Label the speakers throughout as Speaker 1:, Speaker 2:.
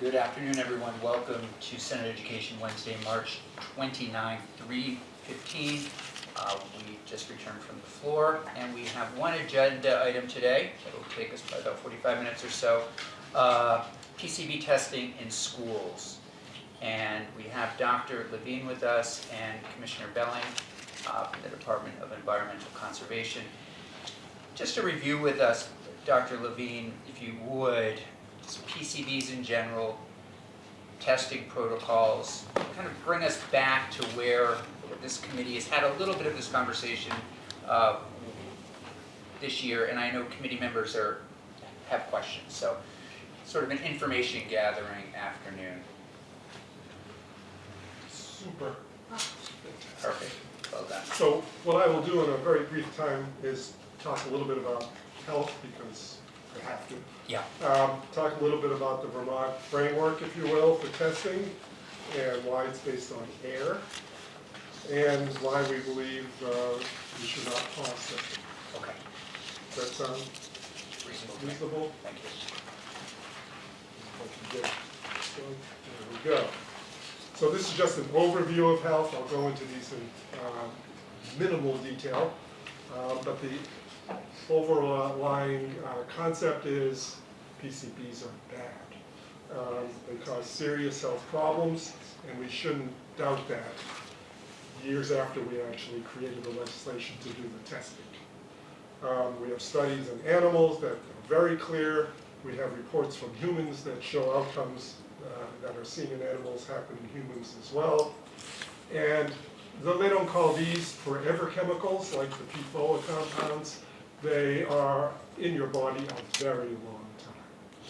Speaker 1: Good afternoon, everyone. Welcome to Senate Education Wednesday, March 29, 3:15. Uh, We just returned from the floor, and we have one agenda item today that will take us about 45 minutes or so. Uh, PCB testing in schools. And we have Dr. Levine with us and Commissioner Beling uh, from the Department of Environmental Conservation. Just to review with us, Dr. Levine, if you would, just PCBs in general, testing protocols, kind of bring us back to where this committee has had a little bit of this conversation uh, this year, and I know committee members are, have questions, so sort of an information gathering afternoon.
Speaker 2: Super.
Speaker 1: Perfect, well done.
Speaker 2: So what I will do in a very brief time is talk a little bit about health because I have to.
Speaker 1: Yeah,
Speaker 2: Um, Talk a little bit about the Vermont framework, if you will, for testing and why it's based on air and why we believe uh, we should not pause testing.
Speaker 1: okay,
Speaker 2: Does that sound
Speaker 1: reasonable.
Speaker 2: reasonable?
Speaker 1: Thank you.
Speaker 2: So, There we go. So this is just an overview of health. I'll go into these in um, minimal detail. Um, But the overlying uh, concept is PCBs are bad. Um, They cause serious health problems, and we shouldn't doubt that years after we actually created the legislation to do the testing. Um, We have studies in animals that are very clear. We have reports from humans that show outcomes uh, that are seen in animals happen in humans as well. And though they don't call these forever chemicals, like the PFOA compounds, they are in your body a very long time,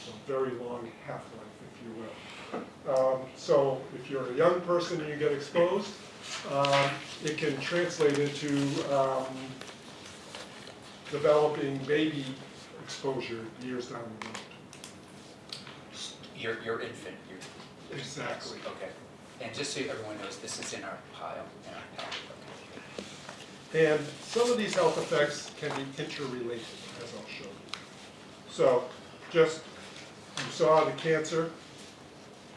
Speaker 2: a very long half-life, if you will. Um, So if you're a young person and you get exposed, um, it can translate into um, developing baby exposure years down the road.
Speaker 1: Your, your infant, your.
Speaker 2: Exactly.
Speaker 1: Okay, and just so everyone knows, this is in our pile, in our okay.
Speaker 2: And some of these health effects can be interrelated, as I'll show you. So, just, you saw the cancer.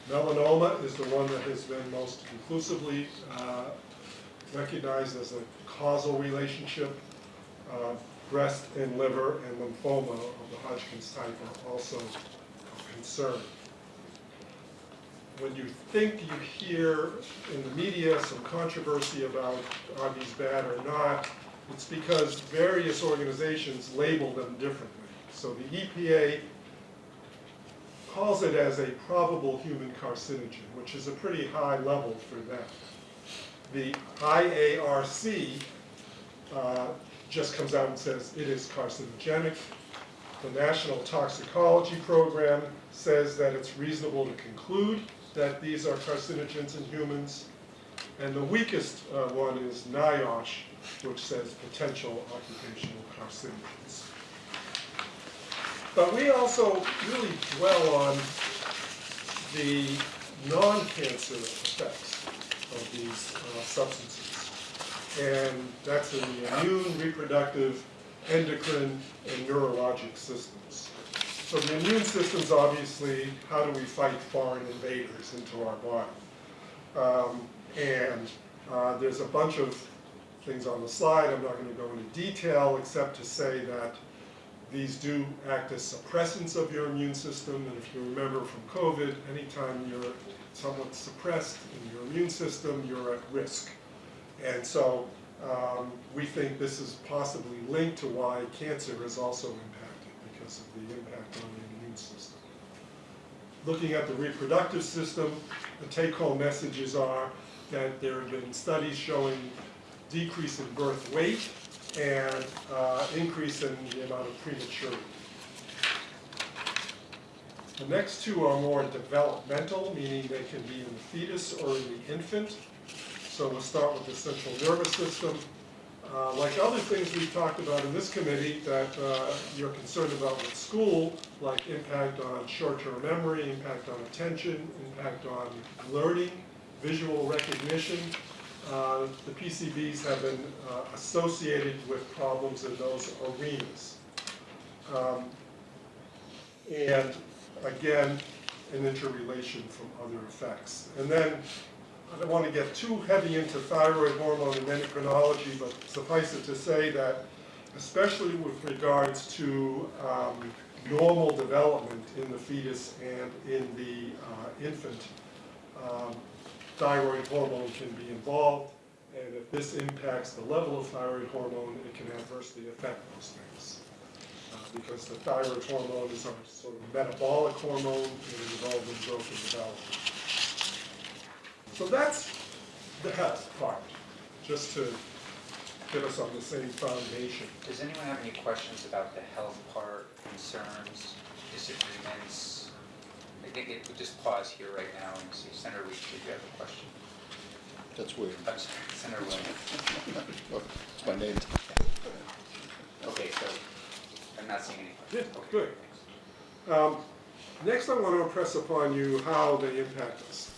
Speaker 2: Melanoma is the one that has been most conclusively uh, recognized as a causal relationship. Uh, Breast and liver and lymphoma of the Hodgkin's type are also of concern. When you think you hear in the media some controversy about are these bad or not, it's because various organizations label them differently. So the EPA calls it as a probable human carcinogen, which is a pretty high level for them. The IARC uh, just comes out and says it is carcinogenic. The National Toxicology Program says that it's reasonable to conclude that these are carcinogens in humans. And the weakest uh, one is NIOSH, which says potential occupational carcinogens. But we also really dwell on the non-cancer effects of these uh, substances. And that's in the immune, reproductive, endocrine, and neurologic systems. So the immune system's obviously, how do we fight foreign invaders into our body? Um, and uh, there's a bunch of things on the slide, I'm not going to go into detail, except to say that these do act as suppressants of your immune system, and if you remember from COVID, anytime you're somewhat suppressed in your immune system, you're at risk. And so um, we think this is possibly linked to why cancer is also because of the impact on the immune system. Looking at the reproductive system, the take-home messages are that there have been studies showing decrease in birth weight and uh, increase in the amount of prematurity. The next two are more developmental, meaning they can be in the fetus or in the infant. So we'll start with the central nervous system. Uh, Like other things we've talked about in this committee that uh, you're concerned about with school, like impact on short-term memory, impact on attention, impact on learning, visual recognition, uh, the PCBs have been uh, associated with problems in those arenas. Um, And again, an interrelation from other effects. And then, I don't want to get too heavy into thyroid hormone and endocrinology, but suffice it to say that especially with regards to um, normal development in the fetus and in the uh, infant, um, thyroid hormone can be involved, and if this impacts the level of thyroid hormone, it can adversely affect those things. Uh, Because the thyroid hormone is our sort of metabolic hormone in the development, growth, and development. So that's the health part, just to get us on the same foundation.
Speaker 1: Does anyone have any questions about the health part, concerns, disagreements? I think it, we'll just pause here right now and see, Senator Weeks, did you have a question?
Speaker 3: That's weird.
Speaker 1: I'm sorry, Senator Williams.
Speaker 3: Oh, It's my name.
Speaker 1: Okay, so, I'm not seeing any questions. Yeah. Okay,
Speaker 2: good. Um, Next, I want to impress upon you how they impact us.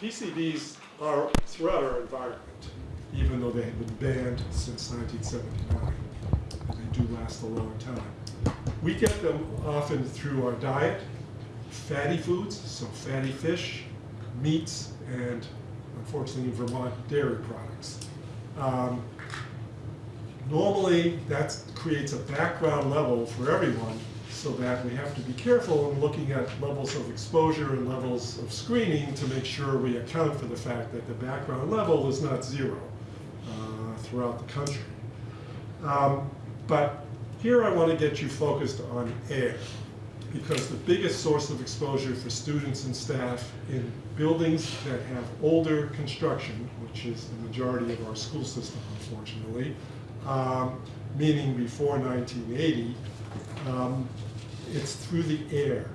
Speaker 2: PCBs are throughout our environment, even though they have been banned since 1979. And they do last a long time. We get them often through our diet, fatty foods, so fatty fish, meats, and unfortunately Vermont, dairy products. Um, Normally, that creates a background level for everyone, so that we have to be careful in looking at levels of exposure and levels of screening to make sure we account for the fact that the background level is not zero uh, throughout the country. Um, But here I want to get you focused on air, because the biggest source of exposure for students and staff in buildings that have older construction, which is the majority of our school system unfortunately, um, meaning before 1980, um, it's through the air.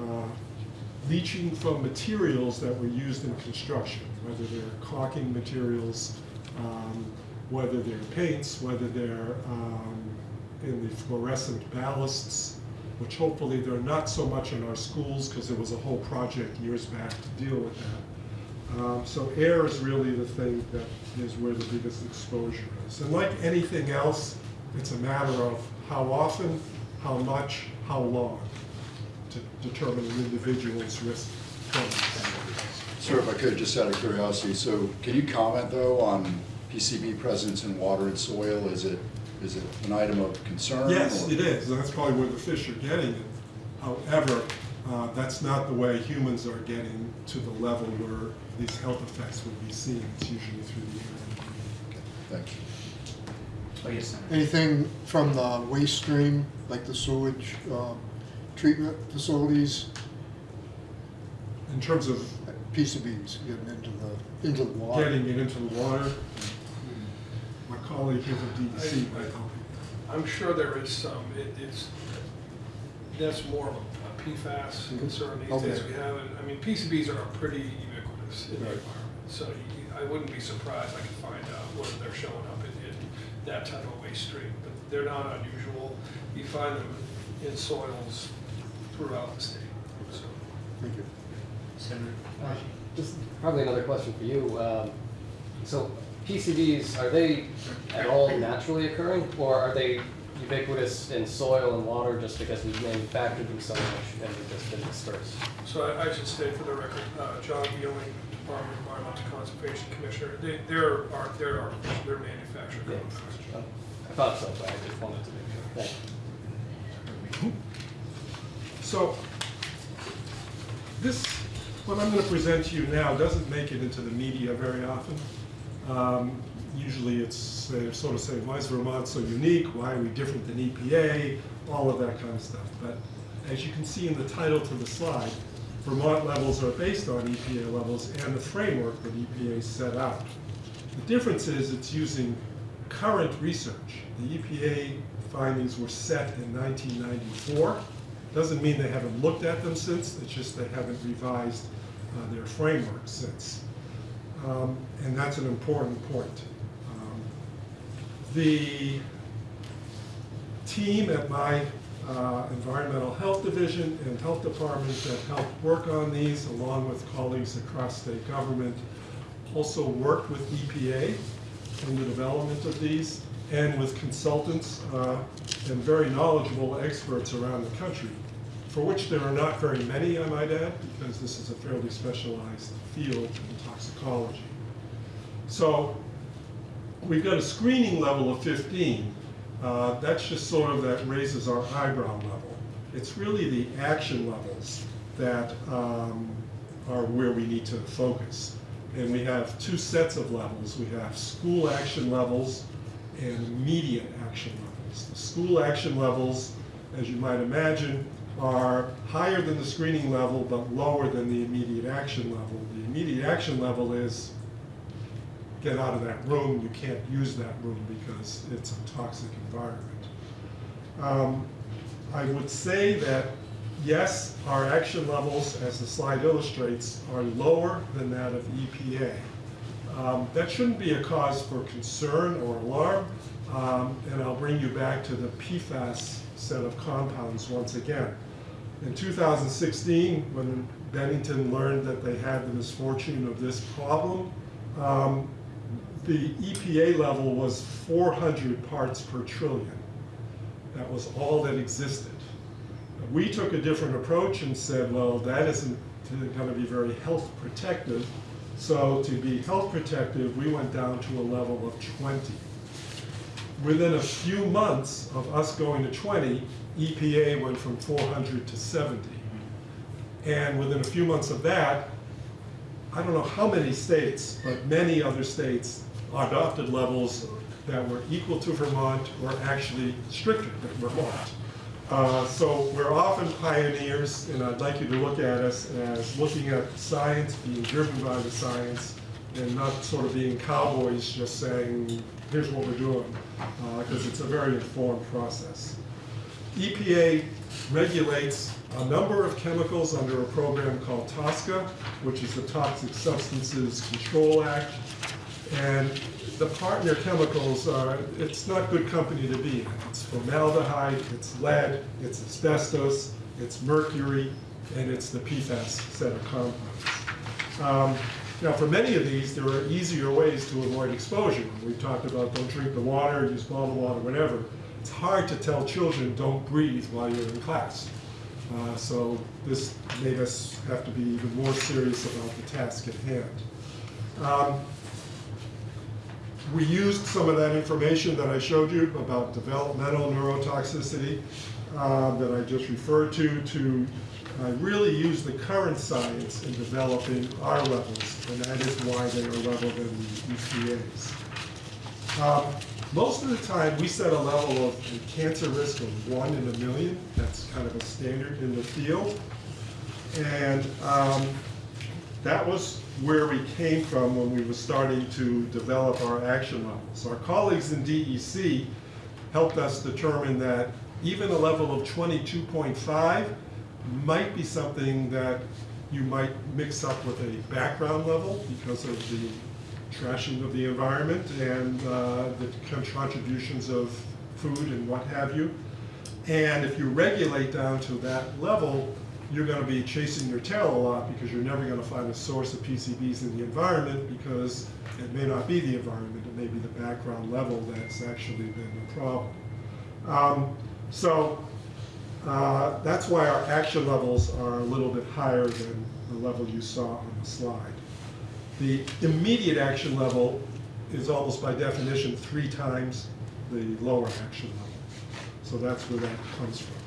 Speaker 2: Uh, Leaching from materials that were used in construction, whether they're caulking materials, um, whether they're paints, whether they're um, in the fluorescent ballasts, which hopefully they're not so much in our schools, because there was a whole project years back to deal with that. Um, So air is really the thing that is where the biggest exposure is. And like anything else, it's a matter of how often, how much, how long to determine an individual's risk from.
Speaker 3: Sir, if I could, just out of curiosity, so can you comment though on PCB presence in water and soil? Is it, is it an item of concern?
Speaker 2: Yes,
Speaker 3: or-
Speaker 2: it is, that's probably where the fish are getting it. However, uh, that's not the way humans are getting to the level where these health effects would be seen. It's usually through the air.
Speaker 3: Okay, Thank you.
Speaker 1: Oh, yes, Senator.
Speaker 4: Anything from the waste stream, like the sewage um, treatment facilities,
Speaker 2: In terms of
Speaker 4: PCBs getting into the, into the water?
Speaker 2: getting it into the water, my colleague here from DEC might help you.
Speaker 5: I'm sure there is some, it, it's, that's more of a PFAS concern these days
Speaker 4: Okay.
Speaker 5: we have, and, I mean, PCBs are pretty ubiquitous in the
Speaker 4: Right.
Speaker 5: environment, so you, I wouldn't be surprised, I could find out whether they're showing up in, in that type of waste stream, but they're not unusual, you find them in soils throughout the state, so.
Speaker 4: Thank you.
Speaker 1: Senator
Speaker 6: Uh, Just probably another question for you. Um, So PCBs, are they at all naturally occurring, or are they ubiquitous in soil and water just because we've manufactured them so much and they've just been dispersed?
Speaker 5: So I, I should state for the record, uh, John Beling, Department of Environmental Conservation Commissioner, they, they're, are, they're artificial, they're manufactured.
Speaker 6: Yeah. Oh, I thought so, but I just wanted to make sure. Thank you.
Speaker 2: So, this, what I'm going to present to you now doesn't make it into the media very often. Um, Usually it's, they sort of say, why is Vermont so unique? Why are we different than EPA? All of that kind of stuff. But as you can see in the title to the slide, Vermont levels are based on EPA levels and the framework that EPA set out. The difference is it's using current research. The EPA findings were set in 1994. Doesn't mean they haven't looked at them since, it's just they haven't revised uh, their framework since. Um, And that's an important point. Um, The team at my uh, Environmental Health Division and Health Department that helped work on these, along with colleagues across state government, also worked with EPA in the development of these, and with consultants uh, and very knowledgeable experts around the country for which there are not very many, I might add, because this is a fairly specialized field in toxicology. So we've got a screening level of 15. Uh, That's just sort of, that raises our eyebrow level. It's really the action levels that um, are where we need to focus. And we have two sets of levels. We have school action levels and immediate action levels. The school action levels, as you might imagine, are higher than the screening level but lower than the immediate action level. The immediate action level is get out of that room, you can't use that room because it's a toxic environment. Um, I would say that, yes, our action levels, as the slide illustrates, are lower than that of EPA. Um, That shouldn't be a cause for concern or alarm, um, and I'll bring you back to the PFAS set of compounds once again. In 2016, when Bennington learned that they had the misfortune of this problem, um, the EPA level was 400 parts per trillion. That was all that existed. We took a different approach and said, well, that isn't going to be very health protective. So to be health protective, we went down to a level of 20. Within a few months of us going to 20, EPA went from 400 to 70. And within a few months of that, I don't know how many states, but many other states adopted levels that were equal to Vermont or actually stricter than Vermont. Uh, So we're often pioneers, and I'd like you to look at us as looking at science, being driven by the science, and not sort of being cowboys just saying, here's what we're doing, because it's a very informed process. EPA regulates a number of chemicals under a program called TSCA, which is the Toxic Substances Control Act. And the partner chemicals are, it's not good company to be in. It's formaldehyde, it's lead, it's asbestos, it's mercury, and it's the PFAS set of compounds. Um, Now, for many of these, there are easier ways to avoid exposure. We've talked about don't drink the water, use bottled water, whatever. It's hard to tell children, don't breathe while you're in class. Uh, So this made us have to be even more serious about the task at hand. Um, We used some of that information that I showed you about developmental neurotoxicity uh, that I just referred to, to uh, really use the current science in developing our levels, and that is why they are level than the EPA's. Um, Most of the time, we set a level of a cancer risk of one in a million. That's kind of a standard in the field. And um, that was where we came from when we were starting to develop our action levels. Our colleagues in DEC helped us determine that even a level of 22.5 might be something that you might mix up with a background level because of the trashing of the environment and uh, the contributions of food and what have you. And if you regulate down to that level, you're gonna be chasing your tail a lot because you're never gonna find a source of PCBs in the environment because it may not be the environment, it may be the background level that's actually been the problem. Um, So, uh, that's why our action levels are a little bit higher than the level you saw on the slide. The immediate action level is almost by definition three times the lower action level. So that's where that comes from.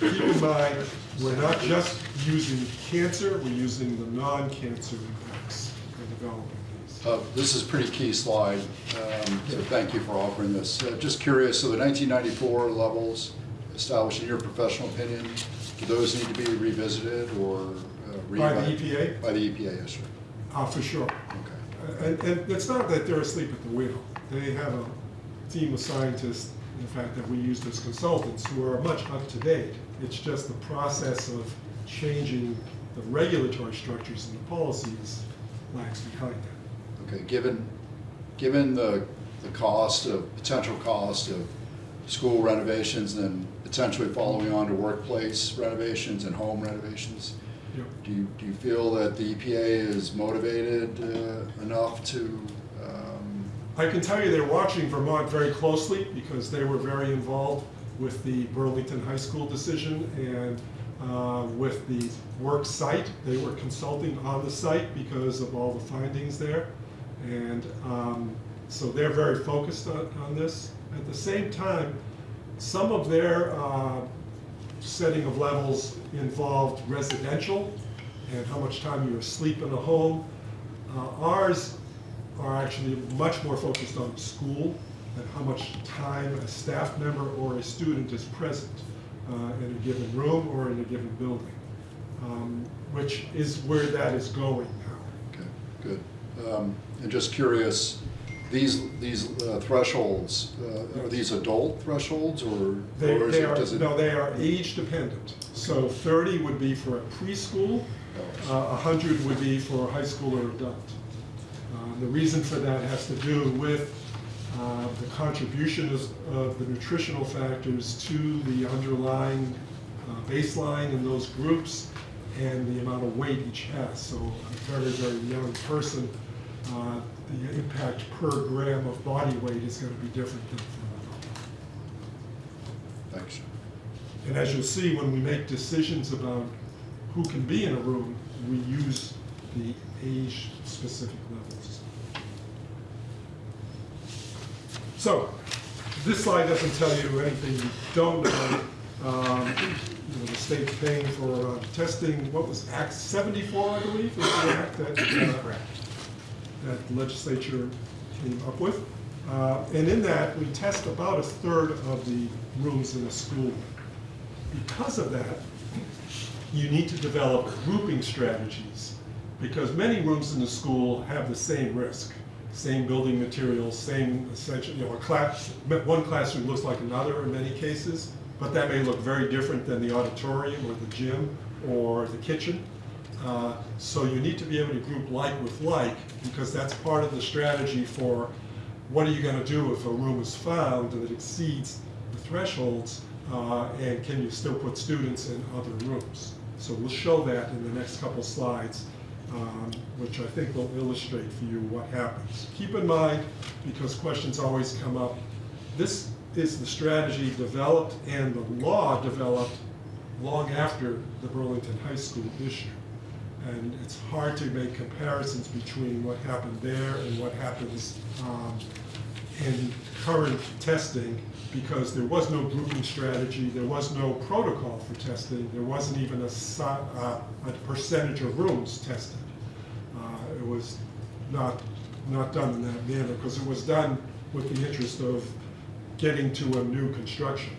Speaker 2: Keep in mind, we're not just using cancer, we're using the non-cancer impacts in developing these.
Speaker 3: Uh, This is a pretty key slide, um, so thank you for offering this. Uh, Just curious, so the 1994 levels established in your professional opinion, do those need to be revisited or? uh, re-
Speaker 2: By the EPA?
Speaker 3: By the EPA, yes, sir.
Speaker 2: Uh, for sure.
Speaker 3: Okay.
Speaker 2: And, and it's not that they're asleep at the wheel. They have a team of scientists, in fact, that we use as consultants who are much up to date. It's just the process of changing the regulatory structures and the policies lags behind that.
Speaker 3: Okay, given, given the, the cost of, potential cost of school renovations and potentially following on to workplace renovations and home renovations,
Speaker 2: Yep.
Speaker 3: do you, do you feel that the EPA is motivated uh, enough to,
Speaker 2: I can tell you they're watching Vermont very closely because they were very involved with the Burlington High School decision and uh, with the work site. They were consulting on the site because of all the findings there. And um, so they're very focused on, on this. At the same time, some of their uh, setting of levels involved residential and how much time you're asleep in a home. Uh, Ours are actually much more focused on school and how much time a staff member or a student is present uh, in a given room or in a given building, um, which is where that is going now.
Speaker 3: Okay, good. Um, And just curious, these, these uh, thresholds, uh, are these adult thresholds or?
Speaker 2: They,
Speaker 3: or
Speaker 2: they
Speaker 3: it-
Speaker 2: are,
Speaker 3: it-
Speaker 2: no, they are age dependent. So thirty would be for a preschool, uh, hundred would be for a high school or adult. Uh, The reason for that has to do with uh, the contribution of the nutritional factors to the underlying uh, baseline in those groups and the amount of weight each has. So a very, very young person, uh, the impact per gram of body weight is gonna be different than for an adult.
Speaker 3: Thanks.
Speaker 2: And as you'll see, when we make decisions about who can be in a room, we use the age-specific levels. So, this slide doesn't tell you anything you don't know. Um, You know, the state's paying for uh, testing, what was Act 74, I believe, was the act that, uh, that the legislature came up with. Uh, And in that, we test about a third of the rooms in a school. Because of that, you need to develop grouping strategies, because many rooms in the school have the same risk, same building materials, same essential, you know, a class, one classroom looks like another in many cases, but that may look very different than the auditorium or the gym or the kitchen. Uh, So you need to be able to group like with like, because that's part of the strategy for what are you gonna do if a room is found that exceeds the thresholds, uh, and can you still put students in other rooms? So we'll show that in the next couple slides, um, which I think will illustrate for you what happens. Keep in mind, because questions always come up, this is the strategy developed and the law developed long after the Burlington High School issue. And it's hard to make comparisons between what happened there and what happens um, in current testing, because there was no grouping strategy, there was no protocol for testing, there wasn't even a, uh, a percentage of rooms tested. Uh, It was not, not done in that manner, because it was done with the interest of getting to a new construction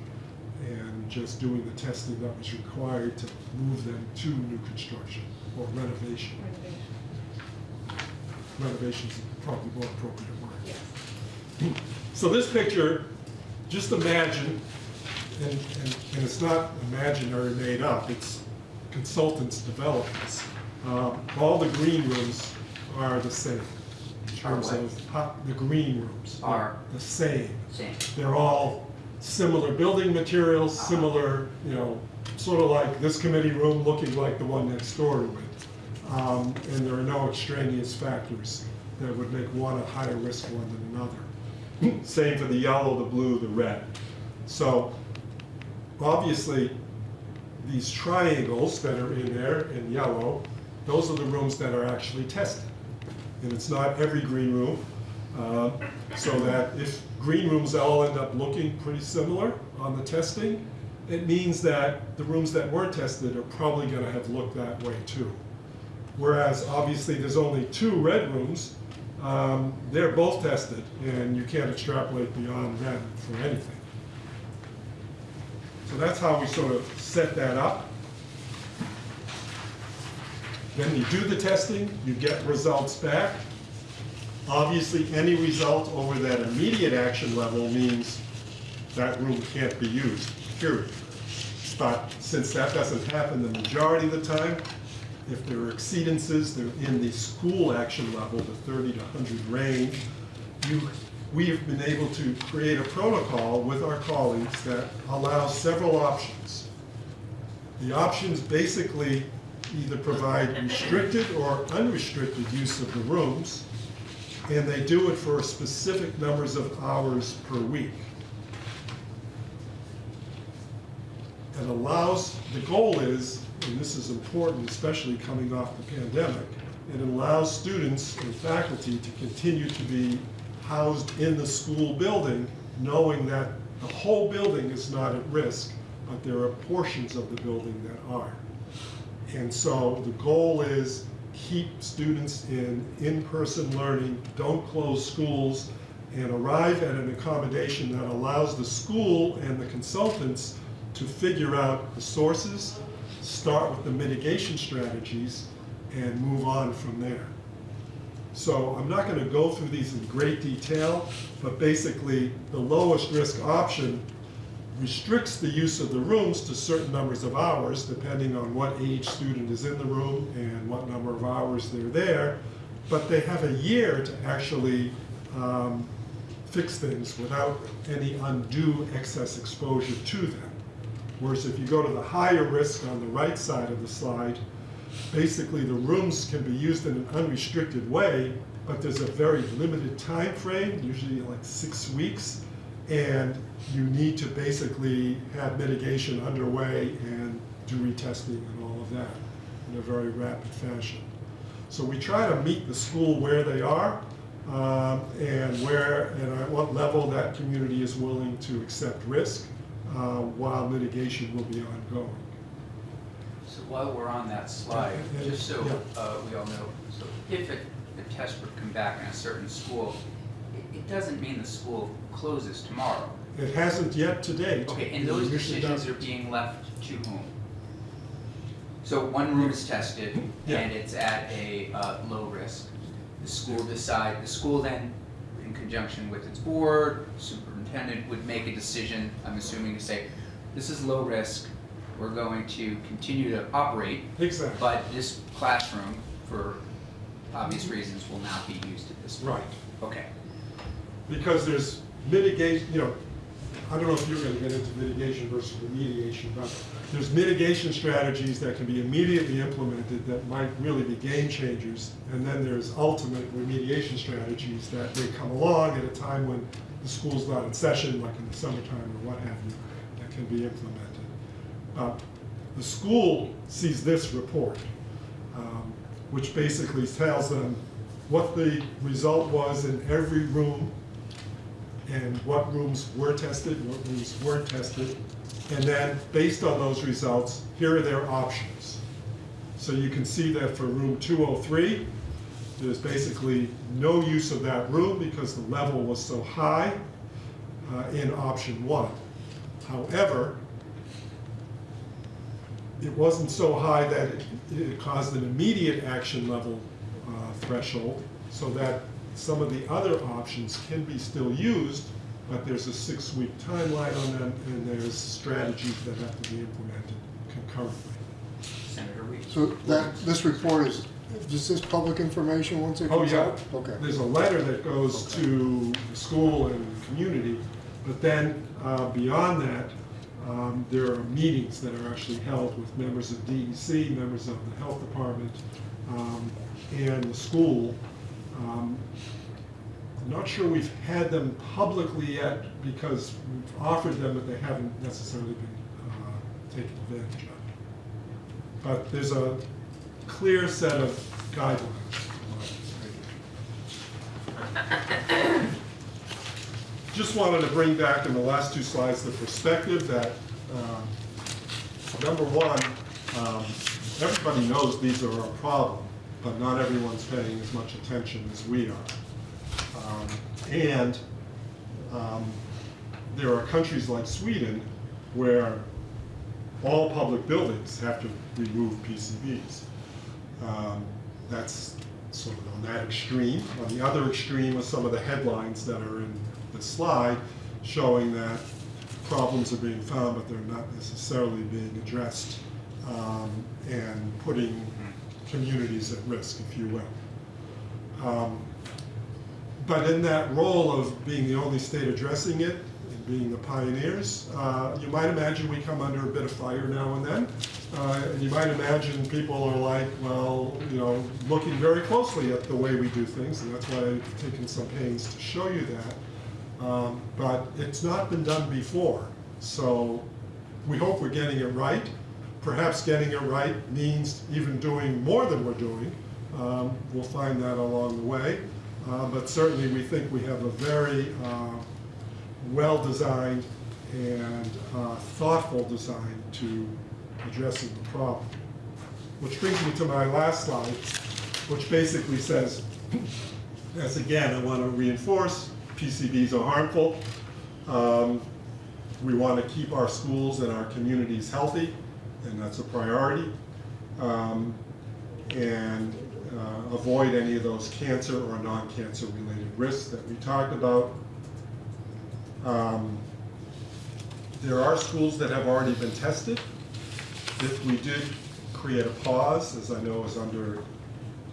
Speaker 2: and just doing the testing that was required to move them to new construction or renovation. Renovation is probably more appropriate word. So this picture, just imagine, and, and, and it's not imaginary made up, it's consultants developed this. Um, All the green rooms are the same in terms
Speaker 1: what?
Speaker 2: of, the green rooms
Speaker 1: Are?
Speaker 2: the same.
Speaker 1: Same.
Speaker 2: They're all similar building materials, similar, you know, sort of like this committee room looking like the one next door to it. Um, And there are no extraneous factors that would make one a higher risk one than another. Same for the yellow, the blue, the red. So obviously, these triangles that are in there in yellow, those are the rooms that are actually tested. And it's not every green room, uh, so that if green rooms all end up looking pretty similar on the testing, it means that the rooms that weren't tested are probably gonna have looked that way too. Whereas obviously there's only two red rooms, um, they're both tested, and you can't extrapolate beyond them for anything. So that's how we sort of set that up. Then you do the testing, you get results back. Obviously, any result over that immediate action level means that room can't be used, period. But since that doesn't happen the majority of the time, if there are exceedances, they're in the school action level, the 30 to 100 range, you, we have been able to create a protocol with our colleagues that allows several options. The options basically either provide restricted or unrestricted use of the rooms, and they do it for specific numbers of hours per week. it allows, the goal is, and this is important, especially coming off the pandemic, it allows students and faculty to continue to be housed in the school building, knowing that the whole building is not at risk, but there are portions of the building that are. And so the goal is keep students in in-person learning, don't close schools, and arrive at an accommodation that allows the school and the consultants to figure out the sources, start with the mitigation strategies, and move on from there. So I'm not gonna go through these in great detail, but basically, the lowest risk option restricts the use of the rooms to certain numbers of hours, depending on what age student is in the room and what number of hours they're there. But they have a year to actually um, fix things without any undue excess exposure to them. Whereas if you go to the higher risk on the right side of the slide, basically the rooms can be used in an unrestricted way, but there's a very limited time frame, usually like six weeks, and you need to basically have mitigation underway and do retesting and all of that in a very rapid fashion. So we try to meet the school where they are, um, and where, and at what level that community is willing to accept risk, uh, while mitigation will be ongoing.
Speaker 1: So while we're on that slide, just so uh, we all know, so if a, a test would come back in a certain school, doesn't mean the school closes tomorrow.
Speaker 2: It hasn't yet to date.
Speaker 1: Okay, and those
Speaker 2: usually
Speaker 1: decisions are being left to whom? So one room is tested
Speaker 2: Yeah.
Speaker 1: and it's at a uh, low risk. The school decide, the school then, in conjunction with its board, superintendent, would make a decision, I'm assuming to say, this is low risk, we're going to continue to operate,
Speaker 2: Exactly,
Speaker 1: but this classroom, for obvious reasons, will not be used at this point.
Speaker 2: right.
Speaker 1: Okay.
Speaker 2: Because there's mitigation, you know, I don't know if you're gonna get into mitigation versus remediation, but there's mitigation strategies that can be immediately implemented that might really be game changers. And then there's ultimate remediation strategies that may come along at a time when the school's not in session, like in the summertime or what have you, that can be implemented. But the school sees this report, um, which basically tells them what the result was in every room and what rooms were tested, what rooms weren't tested. And then, based on those results, here are their options. So you can see that for room 203, there's basically no use of that room because the level was so high uh, in option one. However, it wasn't so high that it- it caused an immediate action level uh, threshold, so that some of the other options can be still used, but there's a six-week timeline on them, and there's strategies that have to be implemented concurrently.
Speaker 1: Senator Reed?
Speaker 4: So that, this report is, is this public information once it comes Oh,
Speaker 2: yeah.
Speaker 4: out? Okay.
Speaker 2: There's a letter that goes to the school and the community, but then uh, beyond that, um, there are meetings that are actually held with members of DEC, members of the health department, um, and the school. Um, I'm not sure we've had them publicly yet because we've offered them, but they haven't necessarily been uh, taken advantage of. But there's a clear set of guidelines. Just wanted to bring back in the last two slides the perspective that, um, number one, um, everybody knows these are a problem, but not everyone's paying as much attention as we are. Um, And um, there are countries like Sweden where all public buildings have to remove PCBs. Um, That's sort of on that extreme. On the other extreme are some of the headlines that are in the slide showing that problems are being found, but they're not necessarily being addressed um, and putting communities at risk, if you will. Um, But in that role of being the only state addressing it, and being the pioneers, uh, you might imagine we come under a bit of fire now and then. Uh, And you might imagine people are like, well, you know, looking very closely at the way we do things, and that's why I've taken some pains to show you that. Um, But it's not been done before, so we hope we're getting it right. Perhaps getting it right means even doing more than we're doing. Um, We'll find that along the way. Uh, But certainly, we think we have a very uh, well-designed and uh, thoughtful design to addressing the problem. Which brings me to my last slide, which basically says, as again, I want to reinforce, PCBs are harmful. Um, We want to keep our schools and our communities healthy, and that's a priority. Um, And uh, avoid any of those cancer or non-cancer related risks that we talked about. Um, There are schools that have already been tested. If we did create a pause, as I know is under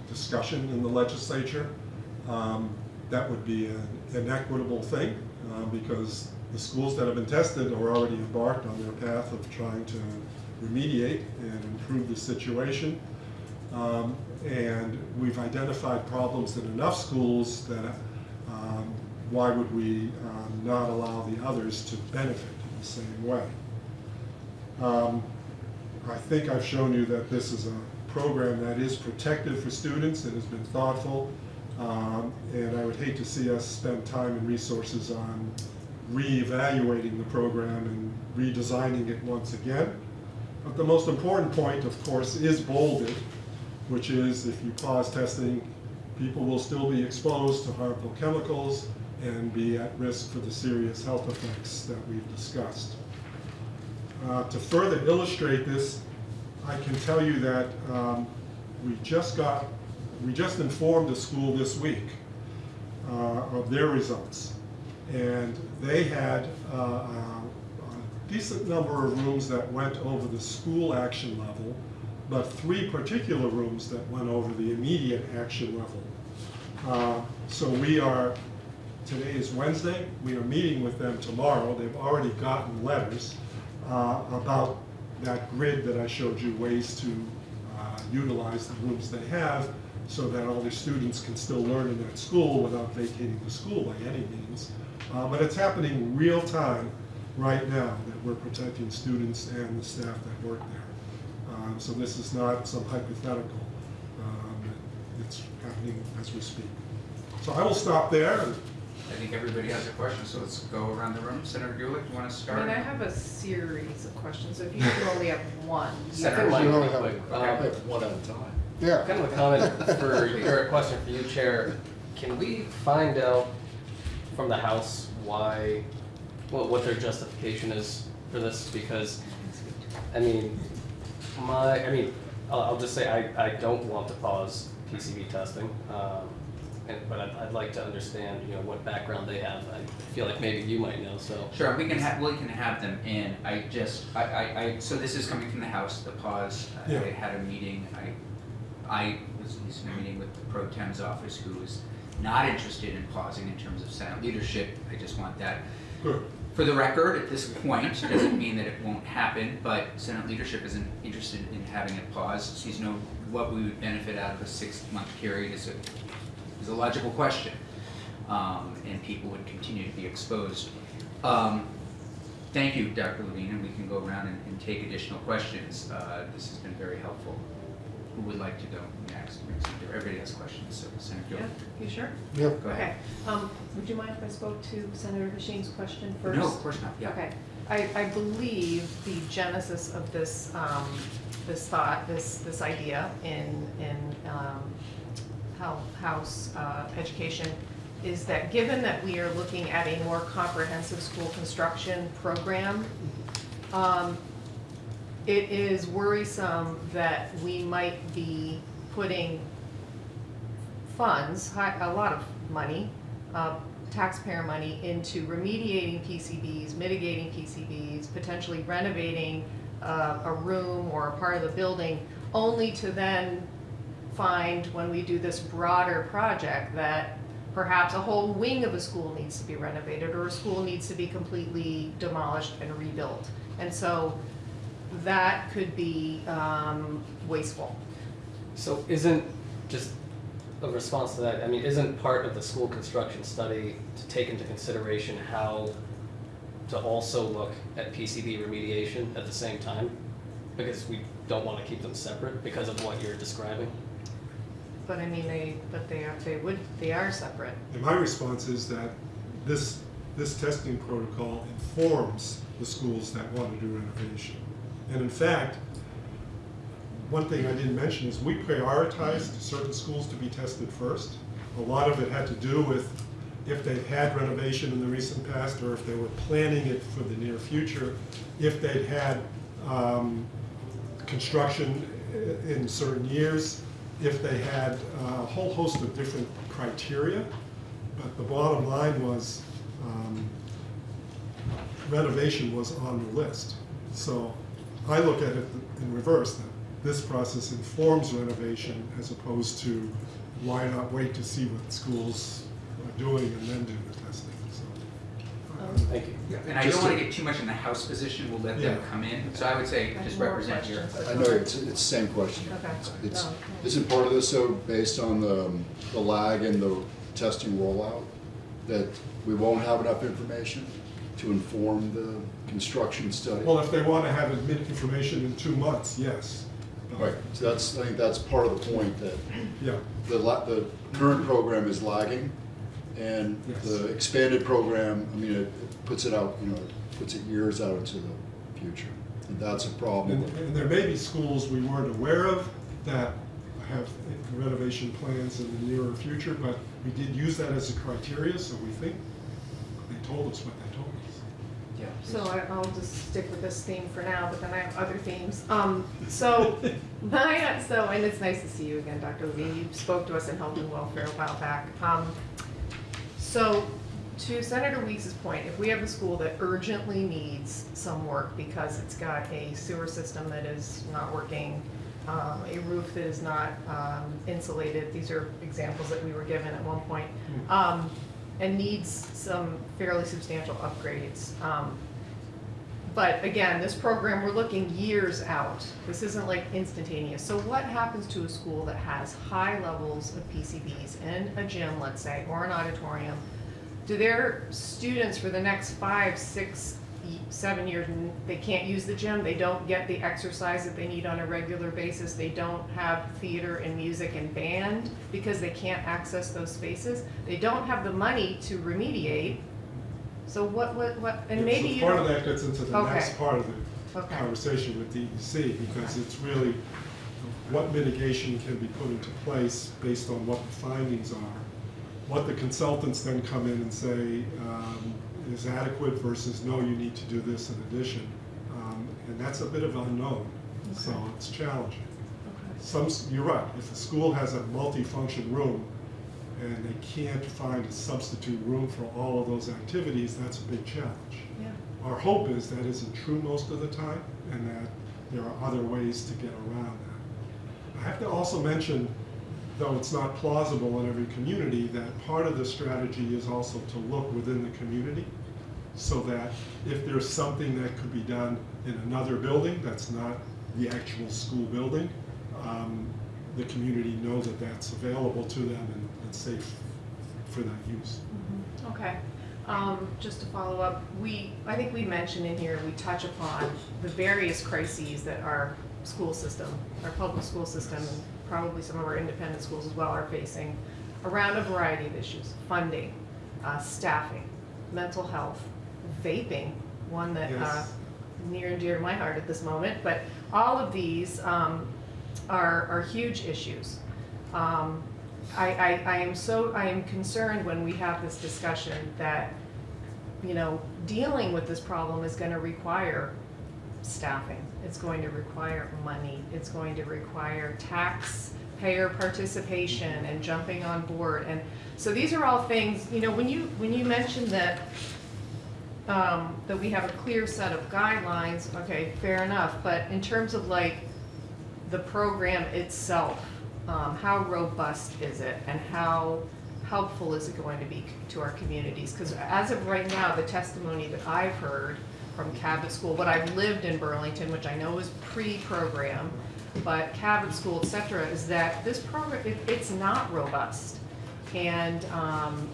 Speaker 2: discussion in the legislature, um, that would be an an equitable thing, uh, because the schools that have been tested are already embarked on their path of trying to remediate and improve the situation. Um, And we've identified problems in enough schools that, um, why would we um, not allow the others to benefit in the same way? Um, I think I've shown you that this is a program that is protective for students and has been thoughtful. Um, And I would hate to see us spend time and resources on reevaluating the program and redesigning it once again. But the most important point, of course, is bolded, which is if you pause testing, people will still be exposed to harmful chemicals and be at risk for the serious health effects that we've discussed. Uh, To further illustrate this, I can tell you that um, we just got, we just informed a school this week uh, of their results. And they had uh, a decent number of rooms that went over the school action level, but three particular rooms that went over the immediate action level. Uh, So we are, today is Wednesday, we are meeting with them tomorrow. They've already gotten letters uh, about that grid that I showed you, ways to uh, utilize the rooms they have so that all their students can still learn in that school without vacating the school by any means. Uh, But it's happening real time right now that we're protecting students and the staff that work there. Um, So this is not some hypothetical. Um, It's happening as we speak. So I will stop there
Speaker 1: I think everybody has a question, so let's go around the room. Senator Gulick, you want to
Speaker 7: I
Speaker 1: start?
Speaker 7: mean, I have a series of questions, so if you could only have one. you
Speaker 1: Senator
Speaker 7: could-
Speaker 6: Mike,
Speaker 4: You only have-
Speaker 1: Okay.
Speaker 6: Um,
Speaker 3: One at a time.
Speaker 4: Yeah.
Speaker 6: Kind of a comment for, or a question for you, Chair. Can we find out from the House why, what, what their justification is for this? Because, I mean, my, I mean, I'll, I'll just say I, I don't want to pause PCB testing. Um, and, but I'd, I'd like to understand, you know, what background they have. I feel like maybe you might know, so.
Speaker 1: Sure, we can have, we can have them in. I just, I, I, I, so this is coming from the House, the pause. I
Speaker 2: Yeah.
Speaker 1: had a meeting, I, I was at least in a meeting with the pro tem's office who is not interested in pausing in terms of Senate leadership. I just want that
Speaker 2: Good.
Speaker 1: For the record at this point. Doesn't mean that it won't happen, but Senate leadership isn't interested in having it pause. Sees no, what we would benefit out of a six-month period is a, is a logical question. Um, and people would continue to be exposed. Um, Thank you, Dr. Levine, and we can go around and, and take additional questions. Uh, this has been very helpful. Who would like to go next? Everybody has questions, so Senator
Speaker 7: Yeah, you sure?
Speaker 4: Yeah.
Speaker 1: go ahead.
Speaker 7: Okay, um, would you mind if I spoke to Senator Hashim's question first?
Speaker 1: No, of course not, yeah.
Speaker 7: Okay, I, I believe the genesis of this, um, this thought, this, this idea in, in, um, hou- house, uh, education is that given that we are looking at a more comprehensive school construction program, um, it is worrisome that we might be putting funds, a lot of money, uh, taxpayer money, into remediating PCBs, mitigating PCBs, potentially renovating uh, a room or a part of the building, only to then find, when we do this broader project, that perhaps a whole wing of a school needs to be renovated, or a school needs to be completely demolished and rebuilt. And so that could be um, wasteful.
Speaker 6: So isn't, just a response to that, I mean, isn't part of the school construction study to take into consideration how to also look at PCB remediation at the same time? Because we don't want to keep them separate because of what you're describing?
Speaker 7: But I mean, they, but they are, they would, they are separate.
Speaker 2: And my response is that this, this testing protocol informs the schools that want to do renovation. And in fact, one thing I didn't mention is we prioritized certain schools to be tested first. A lot of it had to do with if they've had renovation in the recent past or if they were planning it for the near future, if they'd had um, construction in certain years, if they had a whole host of different criteria. But the bottom line was um, renovation was on the list. So I look at it in reverse, that this process informs renovation as opposed to why not wait to see what schools are doing and then do the testing, so.
Speaker 7: Um,
Speaker 6: Thank you.
Speaker 1: Yeah, And I don't want
Speaker 3: to-
Speaker 1: to get too much in the House position, we'll let them come in. So I would say,
Speaker 7: I
Speaker 1: just
Speaker 7: more
Speaker 1: represent your.
Speaker 3: I know, it's, it's the same question.
Speaker 7: Okay.
Speaker 3: It's,
Speaker 7: No.
Speaker 3: isn't part of this though, based on the, the lag in the testing rollout? That we won't have enough information to inform the construction study?
Speaker 2: Well, if they want to have admit information in two months, yes.
Speaker 3: Right, so that's, I think that's part of the point, that
Speaker 2: Yeah,
Speaker 3: the, la- the current program is lagging, and
Speaker 2: Yes.
Speaker 3: the expanded program, I mean, it it puts it out, you know, it puts it years out into the future. And that's a problem.
Speaker 2: and, there may be schools we weren't aware of that have renovation plans in the nearer future, but we did use that as a criteria, so we think they told us what they told us.
Speaker 1: Yeah.
Speaker 7: So I, I'll just stick with this theme for now, but then I have other themes. Um, so, my, so, and it's nice to see you again, Dr. Levine. You spoke to us in Health and Welfare a while back. Um, so, to Senator Weeks's point, if we have a school that urgently needs some work because it's got a sewer system that is not working, um, a roof that is not, um, insulated, these are examples that we were given at one point, um, and needs some fairly substantial upgrades. Um, But again, this program, we're looking years out. This isn't like instantaneous. So what happens to a school that has high levels of PCBs in a gym, let's say, or an auditorium? Do their students for the next five, six, seven years, n- they can't use the gym? They don't get the exercise that they need on a regular basis? They don't have theater and music and band because they can't access those spaces? They don't have the money to remediate? So what, what, what, and maybe
Speaker 2: so
Speaker 7: you
Speaker 2: Part
Speaker 7: don't.
Speaker 2: of that gets into the
Speaker 7: Okay.
Speaker 2: next part of the
Speaker 7: Okay.
Speaker 2: conversation with DEC, because it's really what mitigation can be put into place based on what the findings are. What the consultants then come in and say um, is adequate versus, no, you need to do this in addition. Um, And that's a bit of unknown, so it's challenging.
Speaker 7: Okay.
Speaker 2: Some, you're right, if a school has a multifunction room and they can't find a substitute room for all of those activities, that's a big challenge.
Speaker 7: Yeah.
Speaker 2: Our hope is that isn't true most of the time, and that there are other ways to get around that. I have to also mention, though it's not plausible in every community, that part of the strategy is also to look within the community, so that if there's something that could be done in another building that's not the actual school building, um, the community know that that's available to them and and safe for that use.
Speaker 7: Okay, um, just to follow up, we, I think we mentioned in here, we touch upon the various crises that our school system, our public school system, probably some of our independent schools as well are facing around a variety of issues, funding, uh, staffing, mental health, vaping, one that, uh, near and dear to my heart at this moment, but all of these, um, are, are huge issues. Um, I, I, I am so, I am concerned when we have this discussion that, you know, dealing with this problem is gonna require staffing. It's going to require money. It's going to require taxpayer participation and jumping on board. And so these are all things, you know, when you, when you mentioned that, um, that we have a clear set of guidelines, okay, fair enough. But in terms of like the program itself, um, how robust is it and how helpful is it going to be to our communities? Because as of right now, the testimony that I've heard from Cabot School, what I've lived in Burlington, which I know is pre-program, but Cabot School, et cetera, is that this program, it, it's not robust. And, um,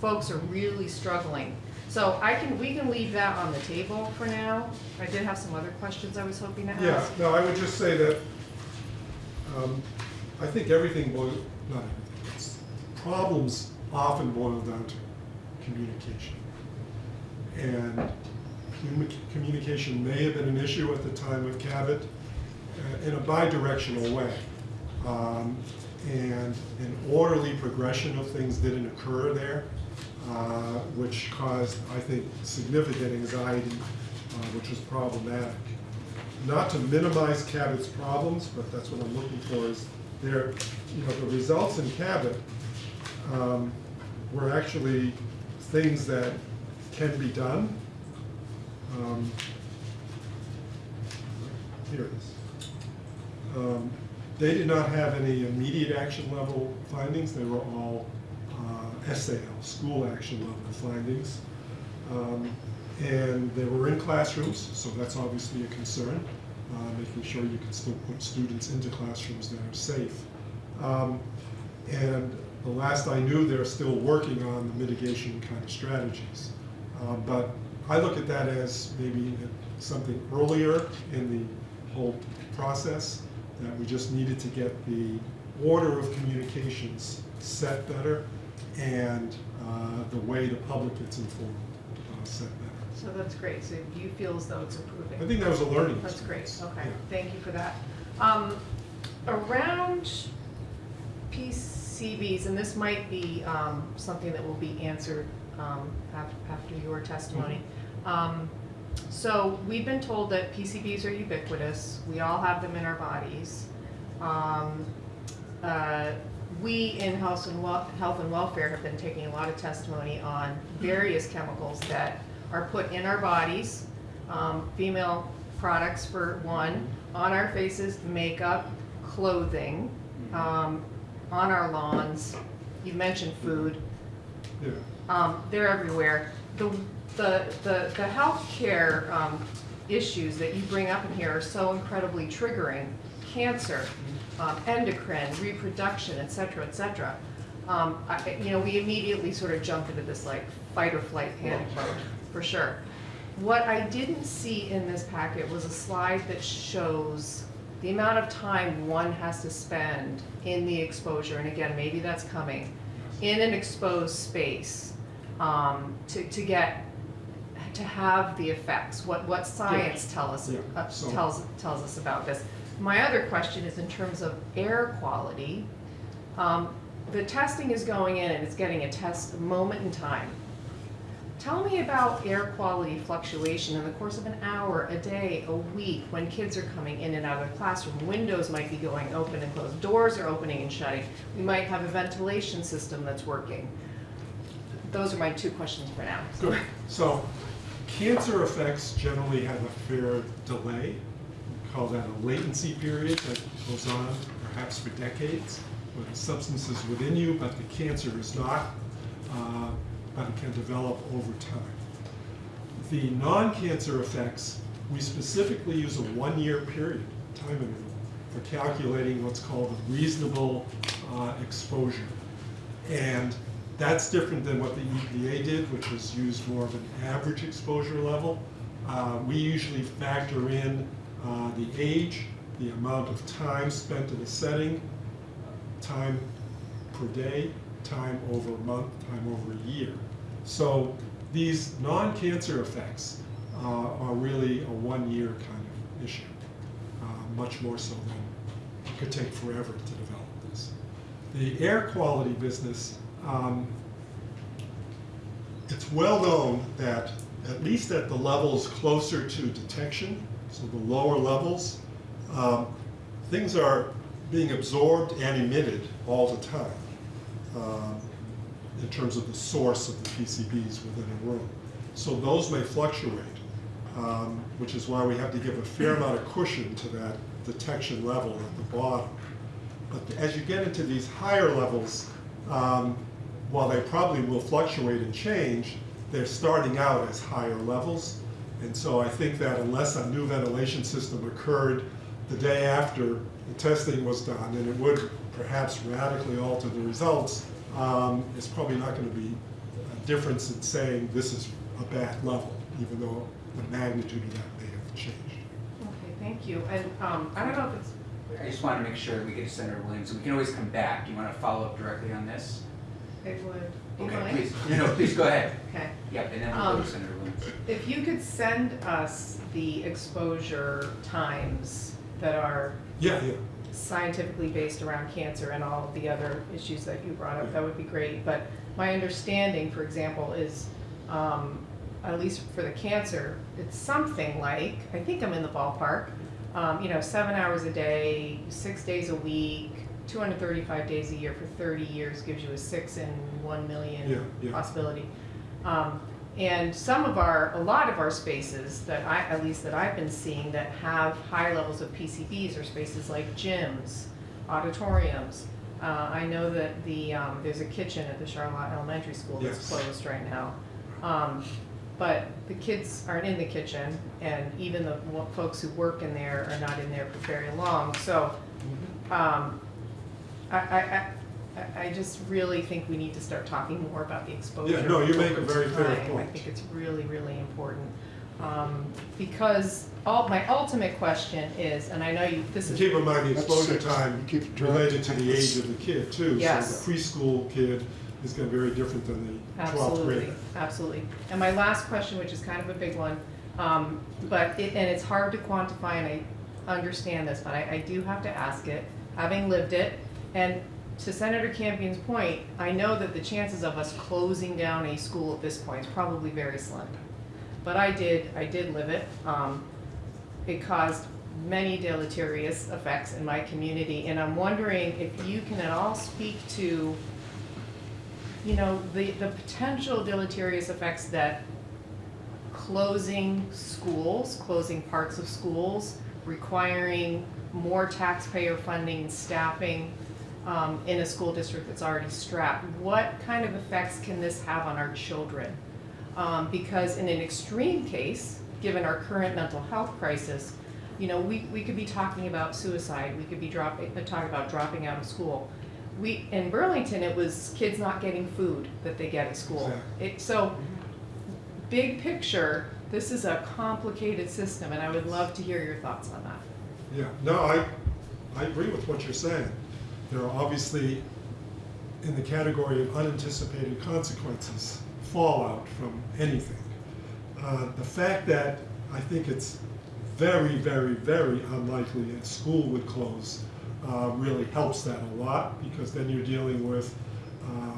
Speaker 7: folks are really struggling. So I can, we can leave that on the table for now. I did have some other questions I was hoping to ask.
Speaker 2: Yeah, no, I would just say that, um, I think everything boil, not everything, problems often boil down to communication. And communication may have been an issue at the time of Cabot uh, in a bi-directional way. Um, And an orderly progression of things didn't occur there, uh, which caused, I think, significant anxiety, uh, which was problematic. Not to minimize Cabot's problems, but that's what I'm looking for, is there, you know, the results in Cabot um, were actually things that can be done. Um, Here it is. Um, They did not have any immediate action level findings, they were all uh, SAL, school action level findings. Um, And they were in classrooms, so that's obviously a concern, uh, making sure you can still put students into classrooms that are safe. Um, And the last I knew, they're still working on the mitigation kind of strategies. Uh, But I look at that as maybe something earlier in the whole process, that we just needed to get the order of communications set better and uh, the way the public gets informed uh, set better.
Speaker 7: So that's great, so you feel as though it's improving?
Speaker 2: I think that was a learning
Speaker 7: That's great, okay,
Speaker 2: Yeah.
Speaker 7: thank you for that. Um, around PCBs, and this might be, um, something that will be answered, um, af- after your testimony. Um, so we've been told that PCBs are ubiquitous, we all have them in our bodies. Um, uh, we in Health and Wel- Health and Welfare have been taking a lot of testimony on various chemicals that are put in our bodies, um, female products for one, on our faces, makeup, clothing, um, on our lawns, you mentioned food,
Speaker 2: Yeah.
Speaker 7: um, they're everywhere. The, the, the, the healthcare, um, issues that you bring up in here are so incredibly triggering. Cancer, um, endocrine, reproduction, et cetera, et cetera. Um, you know, we immediately sort of jump into this like fight or flight panic mode, for sure. What I didn't see in this packet was a slide that shows the amount of time one has to spend in the exposure, and again, maybe that's coming, in an exposed space, um, to, to get, to have the effects, what, what science tell us,
Speaker 2: Yeah,
Speaker 7: uh,
Speaker 2: so-
Speaker 7: tells, tells us about this. My other question is in terms of air quality. Um, the testing is going in and it's getting a test moment in time. Tell me about air quality fluctuation in the course of an hour, a day, a week, when kids are coming in and out of the classroom. Windows might be going open and closed, doors are opening and shutting. We might have a ventilation system that's working. Those are my two questions for now.
Speaker 2: Good. So cancer effects generally have a fair delay. We call that a latency period that goes on perhaps for decades, where the substance is within you, but the cancer is not, uh, but it can develop over time. The non-cancer effects, we specifically use a one-year period, time interval, for calculating what's called a reasonable uh, exposure. And that's different than what the EPA did, which was used more of an average exposure level. Uh, We usually factor in uh, the age, the amount of time spent in a setting, time per day, time over a month, time over a year. So these non-cancer effects uh, are really a one-year kind of issue, uh, much more so than it could take forever to develop this. The air quality business, um, it's well known that at least at the levels closer to detection, so the lower levels, um, things are being absorbed and emitted all the time uh, in terms of the source of the PCBs within a room. So those may fluctuate, um, which is why we have to give a fair amount of cushion to that detection level at the bottom. But as you get into these higher levels, um, while they probably will fluctuate and change, they're starting out as higher levels. And so I think that unless a new ventilation system occurred the day after the testing was done, and it would perhaps radically alter the results, um, it's probably not going to be a difference in saying this is a bad level, even though the magnitude of that may have changed.
Speaker 7: Okay, thank you. And um, I don't know if it's,
Speaker 1: I just want to make sure that we get to Senator Williams. We can always come back. Do you want to follow up directly on this?
Speaker 7: It would, do you
Speaker 1: Okay,
Speaker 7: mind?
Speaker 1: please. No, no, please go ahead.
Speaker 7: Okay.
Speaker 1: Yep, and then we'll go
Speaker 7: Um,
Speaker 1: to Senator Williams.
Speaker 7: If you could send us the exposure times that are
Speaker 2: Yeah, yeah.
Speaker 7: scientifically based around cancer and all of the other issues that you brought up, that would be great. But my understanding, for example, is, um, at least for the cancer, it's something like, I think I'm in the ballpark, um, you know, seven hours a day, six days a week, two hundred thirty-five days a year for thirty years gives you a six in one
Speaker 2: Yeah,
Speaker 7: million
Speaker 2: yeah.
Speaker 7: possibility. Um, and some of our, a lot of our spaces that I, at least that I've been seeing that have high levels of PCBs are spaces like gyms, auditoriums. Uh, I know that the, um, there's a kitchen at the Charlotte Elementary School that's
Speaker 2: Yes.
Speaker 7: closed right now. Um, but the kids aren't in the kitchen and even the wo- folks who work in there are not in there for very long, so, um, I, I, I, I- I just really think we need to start talking more about the exposure.
Speaker 2: Yeah, no, you make a
Speaker 7: over
Speaker 2: very fair
Speaker 7: time. I
Speaker 2: point.
Speaker 7: think it's really, really important. Um, because all, my ultimate question is, and I know you, this
Speaker 2: And
Speaker 7: is.
Speaker 2: keep in mind, the
Speaker 4: That's
Speaker 2: exposure
Speaker 4: six.
Speaker 2: time
Speaker 4: You keep track.
Speaker 2: related to the age of the kid too.
Speaker 7: Yes.
Speaker 2: So the preschool kid is gonna be very different than the twelfth
Speaker 7: Absolutely,
Speaker 2: grader.
Speaker 7: absolutely. And my last question, which is kind of a big one, um, but it, and it's hard to quantify, and I understand this, but I, I do have to ask it, having lived it. And to Senator Campion's point, I know that the chances of us closing down a school at this point is probably very slim. But I did, I did live it. Um, it caused many deleterious effects in my community, and I'm wondering if you can at all speak to you know, the, the potential deleterious effects that closing schools, closing parts of schools, requiring more taxpayer funding staffing um, in a school district that's already strapped, what kind of effects can this have on our children? Um, because in an extreme case, given our current mental health crisis, you know, we, we could be talking about suicide, we could be dropping, uh, talking about dropping out of school. We, in Burlington, it was kids not getting food that they get at school. It, so, big picture, this is a complicated system, and I would love to hear your thoughts on that.
Speaker 2: Yeah, no, I, I agree with what you're saying. There are obviously, in the category of unanticipated consequences, fallout from anything. Uh, The fact that I think it's very, very, very unlikely that school would close uh, really helps that a lot, because then you're dealing with uh,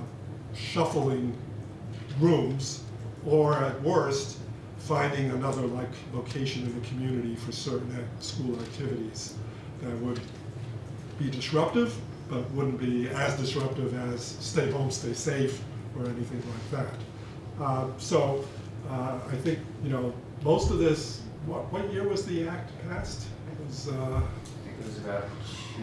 Speaker 2: shuffling rooms, or at worst, finding another like location in the community for certain school activities that would be disruptive, but wouldn't be as disruptive as stay home, stay safe, or anything like that. Uh, So uh, I think, you know, most of this, what, what year was the act passed? It was, uh,
Speaker 1: I think it was about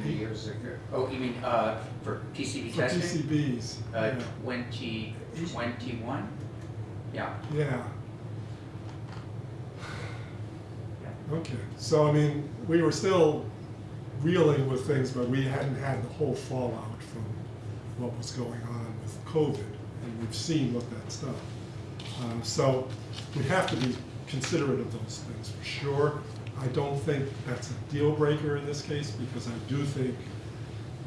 Speaker 1: two years ago. Oh, you mean, uh, for PCB
Speaker 2: for
Speaker 1: testing?
Speaker 2: PCBs.
Speaker 1: Uh,
Speaker 2: yeah.
Speaker 1: twenty twenty-one? Yeah,
Speaker 2: Yeah,
Speaker 1: yeah.
Speaker 2: okay. So, I mean, we were still reeling with things, but we hadn't had the whole fallout from what was going on with COVID, and we've seen what that's done. Uh, So we have to be considerate of those things, for sure. I don't think that's a deal breaker in this case, because I do think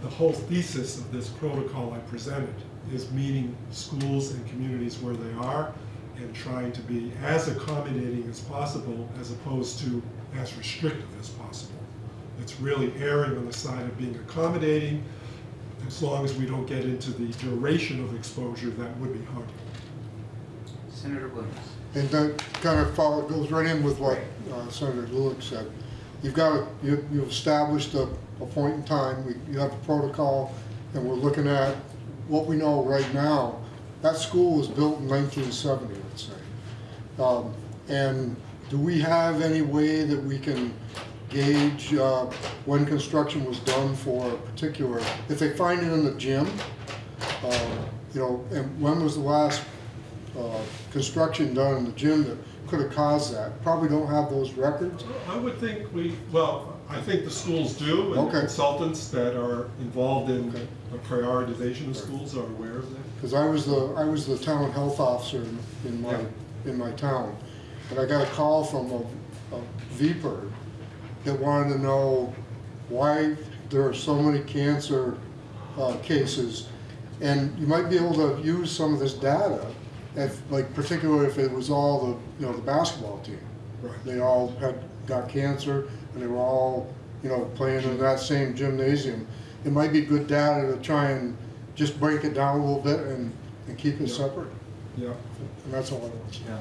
Speaker 2: the whole thesis of this protocol I presented is meeting schools and communities where they are and trying to be as accommodating as possible as opposed to as restrictive as possible. It's really erring on the side of being accommodating, as long as we don't get into the duration of exposure that would be harmful.
Speaker 1: Senator Williams?
Speaker 4: And that kind of follow, goes right in with what uh, Senator Gulick said. You've got, a- you, you've established a, a point in time, we, you have a protocol, and we're looking at what we know right now. That school was built in nineteen seventy, let's say. Um, and do we have any way that we can gauge, uh, when construction was done for a particular, if they find it in the gym, uh, you know, and when was the last uh, construction done in the gym that could have caused that. Probably don't have those records.
Speaker 2: I would think we, well, I think the schools do, and the consultants that are involved in
Speaker 4: Okay.
Speaker 2: the prioritization of schools are aware of that.
Speaker 4: Because I was the, I was the town health officer in, in my, in my town. And I got a call from a, a that wanted to know why there are so many cancer, uh, cases. And you might be able to use some of this data, if, like particularly if it was all the, you know, the basketball team.
Speaker 2: Right.
Speaker 4: They all had, got cancer, and they were all, you know, playing in that same gymnasium. It might be good data to try and just break it down a little bit and, and keep it
Speaker 2: Yeah.
Speaker 4: separate,
Speaker 2: Yeah.
Speaker 4: and that's all I want.
Speaker 1: Yeah.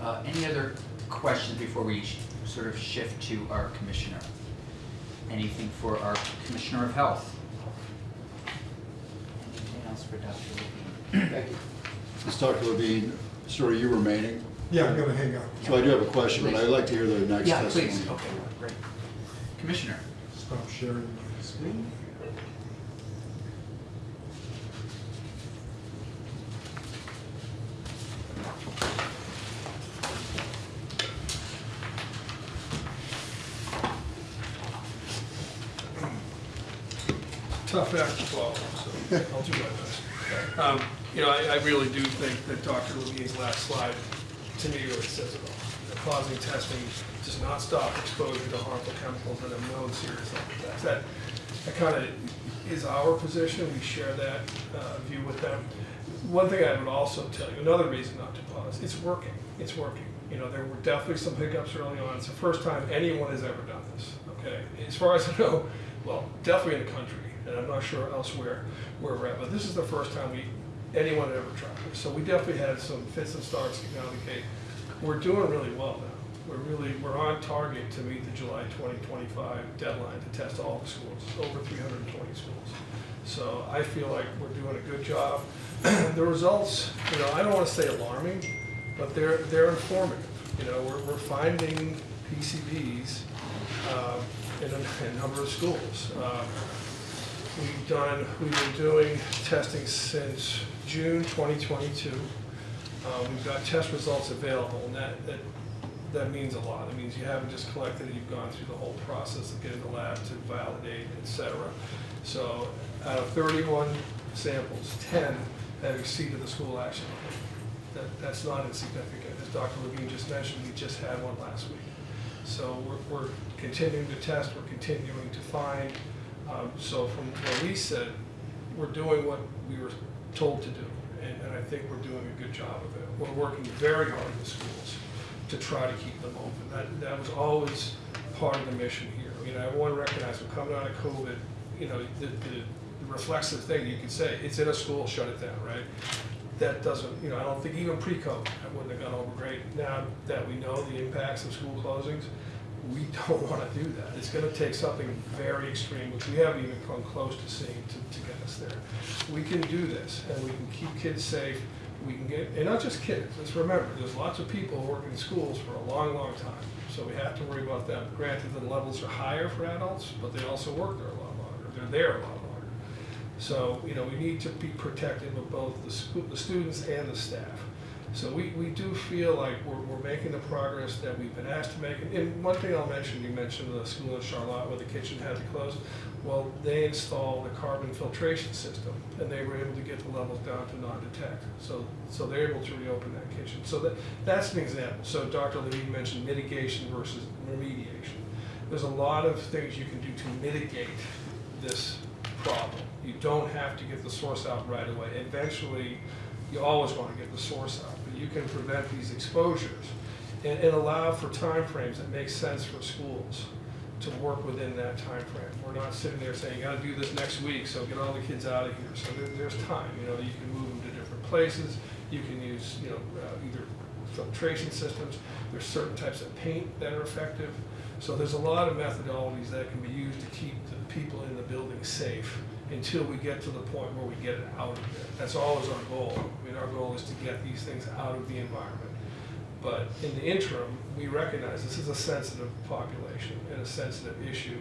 Speaker 1: Uh, Any other questions before we sort of shift to our commissioner? Anything for our Commissioner of Health? Anything else for Dr. Levine?
Speaker 6: Thank you.
Speaker 3: Ms. Dr. Levine, sir, are you remaining?
Speaker 2: Yeah, I'm gonna hang out.
Speaker 3: So I do have a question, but I'd like to hear the next
Speaker 1: Yeah,
Speaker 3: testimony.
Speaker 1: please, okay, great. Commissioner?
Speaker 2: Stop sharing my screen.
Speaker 5: Tough act to follow, so I'll do my best. Um, You know, I, I really do think that Dr. Levine's last slide, to me, really says it all. The Causing testing does not stop exposure to harmful chemicals that have known serious health effects. That, that kind of is our position, we share that uh, view with them. One thing I would also tell you, another reason not to pause, it's working, it's working. You know, there were definitely some hiccups early on, it's the first time anyone has ever done this, okay? As far as I know, well, definitely in the country, and I'm not sure elsewhere where we're at, but this is the first time we, anyone had ever tried this. So we definitely had some fits and starts getting out of the gate. We're doing really well now. We're really, we're on target to meet the July 2025 deadline to test all the schools, over 320 schools. So I feel like we're doing a good job. The results, you know, I don't want to say alarming, but they're, they're informative. You know, we're, we're finding PCBs uh, in a, in a number of schools. Uh, We've done, we've been doing testing since June 2022. Uh, We've got test results available, and that, that, that means a lot. It means you haven't just collected it, you've gone through the whole process of getting the lab to validate, et cetera. So out of 31 samples, 10 have exceeded the school action limit. That, that's not insignificant. As Dr. Levine just mentioned, we just had one last week. So we're, we're continuing to test, we're continuing to find. Um, So from what we said, we're doing what we were told to do, and, and I think we're doing a good job of it. We're working very hard with schools to try to keep them open. That, that was always part of the mission here. I want to recognize, we're coming out of COVID, you know, the, the the reflexive thing, you could say, it's in a school, shut it down, right? That doesn't, you know, I don't think even pre-COVID, that wouldn't have gone over great. Now that we know the impacts of school closings, we don't want to do that. It's going to take something very extreme, which we haven't even come close to seeing to, to get us there. We can do this, and we can keep kids safe. We can get, and not just kids. Let's remember, there's lots of people working in schools for a long, long time, so we have to worry about them. Granted, the levels are higher for adults, but they also work there a lot longer. They're there a lot longer. So, you know, we need to be protective of both the school, the students and the staff. So we, we do feel like we're, we're making the progress that we've been asked to make. And one thing I'll mention, you mentioned the school in Charlotte where the kitchen had to close. Well, they installed a carbon filtration system and they were able to get the levels down to non-detect. So, so they're able to reopen that kitchen. So that, that's an example. So Dr. Levine mentioned mitigation versus remediation. There's a lot of things you can do to mitigate this problem. You don't have to get the source out right away. Eventually, you always want to get the source out, you can prevent these exposures and, and allow for timeframes that make sense for schools to work within that time frame. We're not sitting there saying, you gotta do this next week, so get all the kids out of here. So there, there's time, you know, you can move them to different places, you can use, you know, uh, either filtration systems, there's certain types of paint that are effective. So there's a lot of methodologies that can be used to keep the people in the building safe until we get to the point where we get it out of there. That's always our goal. I mean, our goal is to get these things out of the environment. But in the interim, we recognize this is a sensitive population and a sensitive issue.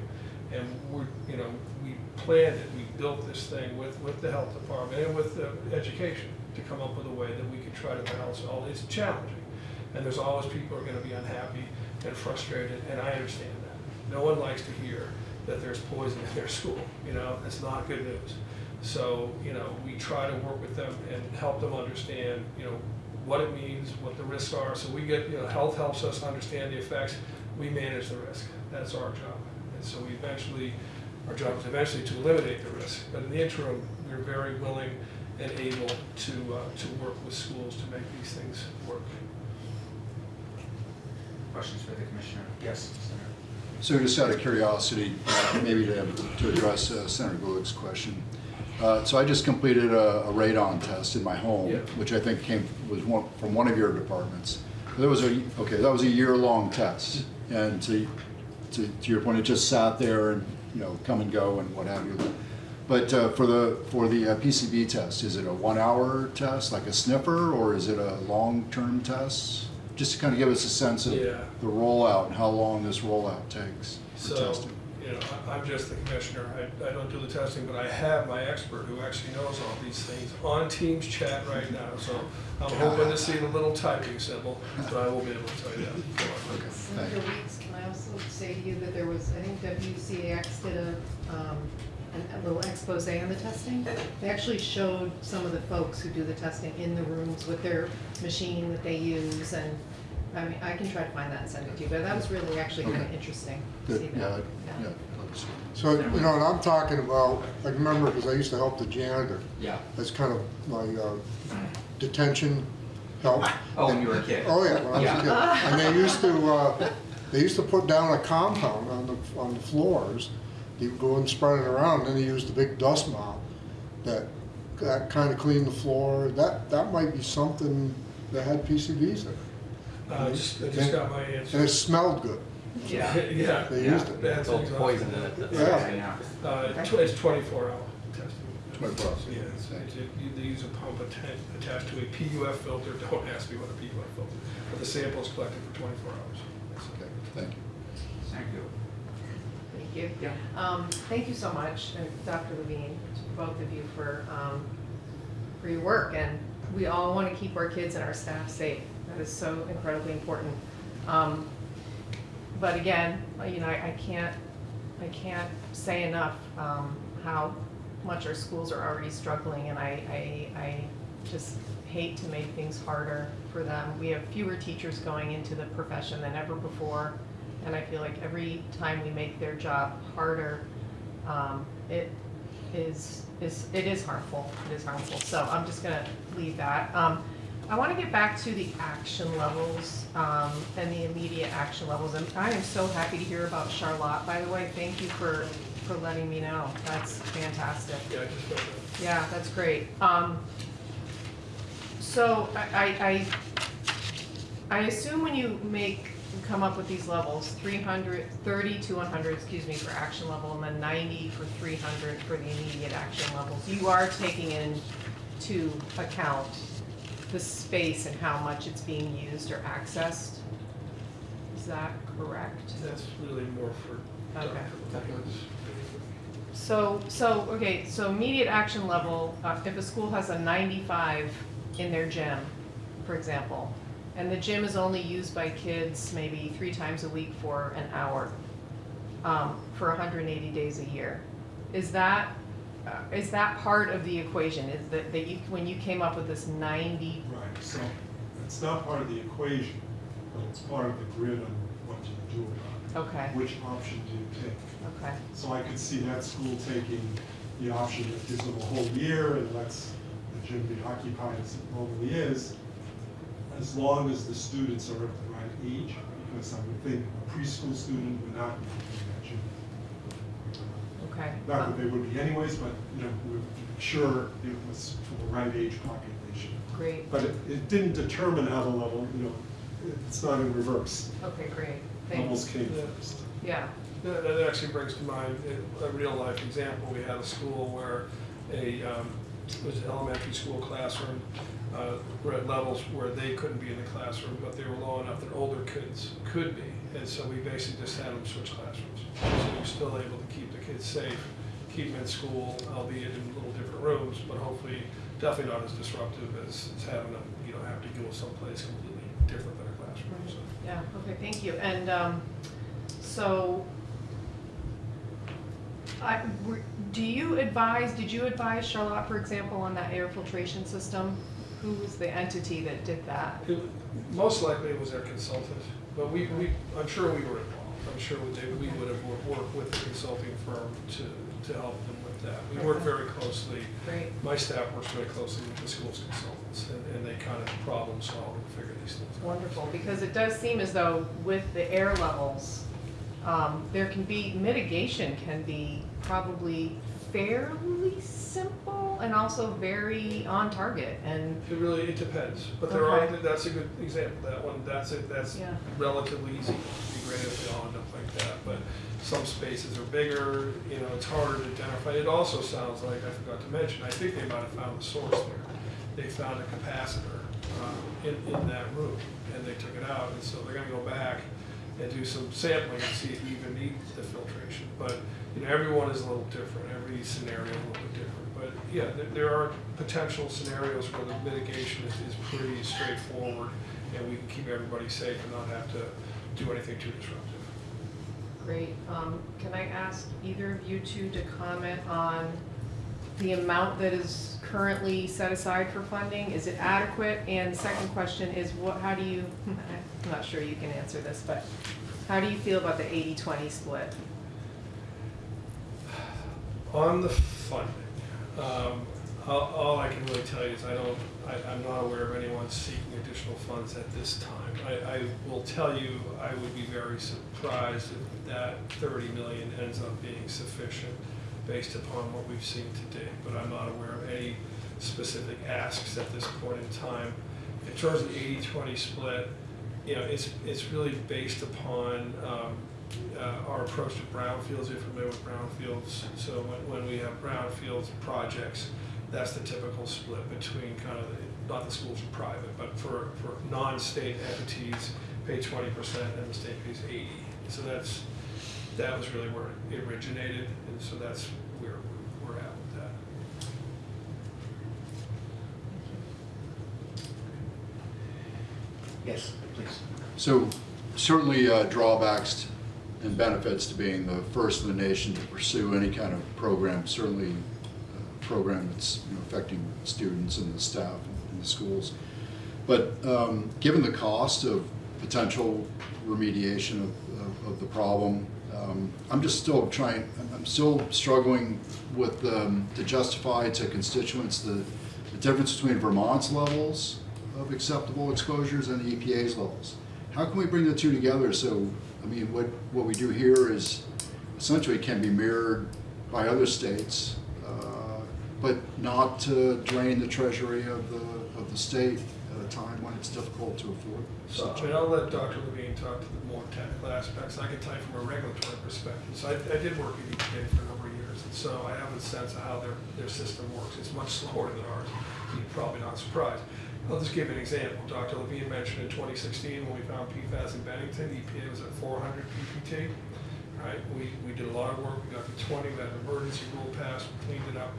Speaker 5: And we're, you know, we planned it, we built this thing with, with the health department and with the education to come up with a way that we could try to balance all. It's challenging. And there's always people who are gonna be unhappy and frustrated, and I understand that. No one likes to hear that there's poison in their school, you know, that's not good news. So, you know, we try to work with them and help them understand, you know, what it means, what the risks are. So we get, you know, health helps us understand the effects, we manage the risk. That's our job. And so we eventually, our job is eventually to eliminate the risk. But in the interim, we're very willing and able to, uh, to work with schools to make these things work.
Speaker 1: Questions for the commissioner? Yes, Senator.
Speaker 3: So just out of curiosity, uh, maybe to, to address uh, Senator Gulick's question. Uh, So I just completed a a radon test in my home,
Speaker 5: Yeah.
Speaker 3: which I think came, was one, from one of your departments. That was a, okay, that was a year-long test. And to, to, to your point, it just sat there and, you know, come and go and what have you. But uh, for the, for the uh, PCB test, is it a one-hour test, like a sniffer, or is it a long-term test? Just to kind of give us a sense of
Speaker 5: Yeah.
Speaker 3: the rollout and how long this rollout takes for
Speaker 5: So,
Speaker 3: testing.
Speaker 5: you know, I- I'm just the commissioner, I, I don't do the testing, but I have my expert who actually knows all these things on Teams chat right now, so I'm hoping to see the little typing symbol, but I will be able to tell you that.
Speaker 3: Okay, thank
Speaker 7: Senator
Speaker 3: you.
Speaker 7: Weeks, can I also say to you that there was, I think WCAX did a, um, an- a little expose on the testing. They actually showed some of the folks who do the testing in the rooms with their machine that they use, and, I mean, I can try to find that and send it to you, but that was really actually kind of
Speaker 3: Okay.
Speaker 7: interesting to see
Speaker 3: Good,
Speaker 7: that.
Speaker 3: yeah, yeah. I'd love to see it.
Speaker 4: So, you know, and I'm talking about, I remember, because I used to help the janitor,
Speaker 1: Yeah.
Speaker 4: that's kind of my uh, detention help.
Speaker 1: Oh, when you were a kid?
Speaker 4: Oh, yeah, when I was a kid. And they used to, uh, they used to put down a compound on the, on the floors. You would go and spread it around, and then they used the big dust mop that, that kind of cleaned the floor. That, that might be something that had PCBs in it.
Speaker 5: Uh, I just, I just got my
Speaker 4: And
Speaker 5: answer.
Speaker 4: it smelled good.
Speaker 1: Yeah.
Speaker 5: Yeah.
Speaker 4: They
Speaker 1: Yeah.
Speaker 4: used it.
Speaker 5: That's
Speaker 6: It's all
Speaker 5: exactly-
Speaker 6: poison in it. That's
Speaker 4: Yeah.
Speaker 6: what I'm.
Speaker 5: Uh, tw- it's twenty-four hour testing.
Speaker 3: 24 hours.
Speaker 5: Yeah, it's, it's, you- they use a pump atta- attached to a PUF filter, don't ask me what a PUF filter, is, but the sample is collected for twenty-four hours.
Speaker 3: That's okay, thank you.
Speaker 1: Thank you.
Speaker 7: Thank you.
Speaker 1: Yeah.
Speaker 7: Um, thank you so much, and Dr. Levine, to both of you for, um, for your work, and we all want to keep our kids and our staff safe. That is so incredibly important. Um, but again, you know, I, I can't, I can't say enough, um, how much our schools are already struggling, and I, I, I just hate to make things harder for them. We have fewer teachers going into the profession than ever before, and I feel like every time we make their job harder, um, it is, is, it is harmful, it is harmful, so I'm just gonna leave that. Um, I wanna get back to the action levels, um, and the immediate action levels, and I am so happy to hear about Charlotte, by the way, thank you for, for letting me know, that's fantastic.
Speaker 5: Yeah, I just that.
Speaker 7: Yeah, that's great. Um, so I, I, I I assume when you make, come up with these levels, 300, 30 to one hundred, excuse me, for action level, and then ninety for three hundred for the immediate action levels, you are taking into account the space and how much it's being used or accessed? Is that correct?
Speaker 5: That's really more for Dr.
Speaker 7: Okay. So, so, okay, so immediate action level, uh, if a school has a ninety-five in their gym, for example, and the gym is only used by kids maybe three times a week for an hour, um, for hundred and eighty days a year, is that, is that part of the equation? Is that, that you, when you came up with this ninety,
Speaker 2: Right, so it's not part of the equation, but it's part of the grid on what you do about it. okay. Which option do you take?
Speaker 7: okay,
Speaker 2: So I could see that school taking the option that gives them a whole year and lets the gym be occupied as it normally is, as long as the students are of the right age, because I would think a preschool student would not be in that gym.
Speaker 7: Okay.
Speaker 2: Not that they would be anyways, but, you know, we would sure it was for the right age population.
Speaker 7: Great,
Speaker 2: But it, it didn't determine how the level, you know, it's not in reverse.
Speaker 7: okay, great, Thanks.
Speaker 2: Levels came
Speaker 5: Yeah.
Speaker 2: first.
Speaker 7: yeah,
Speaker 5: That, that actually brings to mind a a real life example. We had a school where a, um, it was an elementary school classroom, uh, were at levels where they couldn't be in the classroom, but they were low enough that older kids could be. And so we basically just had them switch classrooms. So we were still able to keep the kids safe, keep them in school, albeit in little different rooms, but hopefully definitely not as disruptive as, as having them, you know, have to go someplace completely different than a classroom. so.
Speaker 7: Yeah, okay, thank you. And um, so, I, do you advise, did you advise Charlotte, for example, on that air filtration system? Who was the entity that did that?
Speaker 5: It- Most likely it was their consultant, but we, we, I'm sure we were involved. I'm sure they, we would have wor- worked with the consulting firm to, to help them with that. We work very closely,
Speaker 7: Great,
Speaker 5: my staff works very closely with the school's consultants, and, and they kind of problem solve and figure these things out.
Speaker 7: wonderful, because it does seem as though with the air levels, um, there can be, mitigation can be probably fairly simple and also very on target and,
Speaker 5: It really, it depends, but there are,
Speaker 7: Okay.
Speaker 5: that's a good example, that one, that's it, that's
Speaker 7: Yeah.
Speaker 5: relatively easy. Great if they all end up like that, but some spaces are bigger, you know, it's harder to identify. It also sounds like, I forgot to mention, I think they might have found the source there. They found a capacitor, uh, in, in that room, and they took it out, and so they're gonna go back and do some sampling and see if you even need the filtration. But, you know, everyone is a little different, every scenario is a little bit different. But, yeah, there, there are potential scenarios where the mitigation is, is pretty straightforward, and we can keep everybody safe and not have to do anything too disruptive.
Speaker 7: great. Um, Can I ask either of you two to comment on the amount that is currently set aside for funding? Is it adequate? And the second question is what, how do you, I'm not sure you can answer this, but how do you feel about the 80-20 split?
Speaker 5: On the funding, um, all, all I can really tell you is I don't, I, I'm not aware of anyone seeking additional funds at this time. I, I will tell you, I would be very surprised if that thirty million ends up being sufficient based upon what we've seen today. but I'm not aware of any specific asks at this point in time. In terms of the 80-20 split, you know, it's, it's really based upon, um, uh, our approach to brownfields, you're familiar with brownfields. So when, when we have brownfields projects, that's the typical split between kind of, the- not the schools are private, but for, for non-state entities, pay twenty percent and the state pays eighty. So that's, that was really where it originated, and so that's where we're at with that.
Speaker 1: Yes, please.
Speaker 3: So certainly uh, drawbacks and benefits to being the first in the nation to pursue any kind of program, certainly a program that's you know, affecting students and the staff in the schools. But um, given the cost of potential remediation of, of, of the problem, um, I'm just still trying, I'm- still struggling with, um, to justify to constituents the, the difference between Vermont's levels of acceptable exposures and the EPA's levels. How can we bring the two together so, I mean, what, what we do here is essentially can be mirrored by other states, uh, but not to drain the treasury of the, of the state at a time when it's difficult to afford
Speaker 5: So,
Speaker 3: such.
Speaker 5: I mean, I'll let Dr. Levine talk to the more technical aspects. I can tell you from a regulatory perspective. So I, I did work at EPA for a number of years, and so I have a sense of how their, their system works. It's much slower than ours. You're probably not surprised. I'll just give an example. Dr. Levine mentioned in 2016, when we found PFAS in Bennington, EPA was at 400 PPT. Right, we, we did a lot of work, we got to 20, we had an emergency rule passed, we cleaned it up.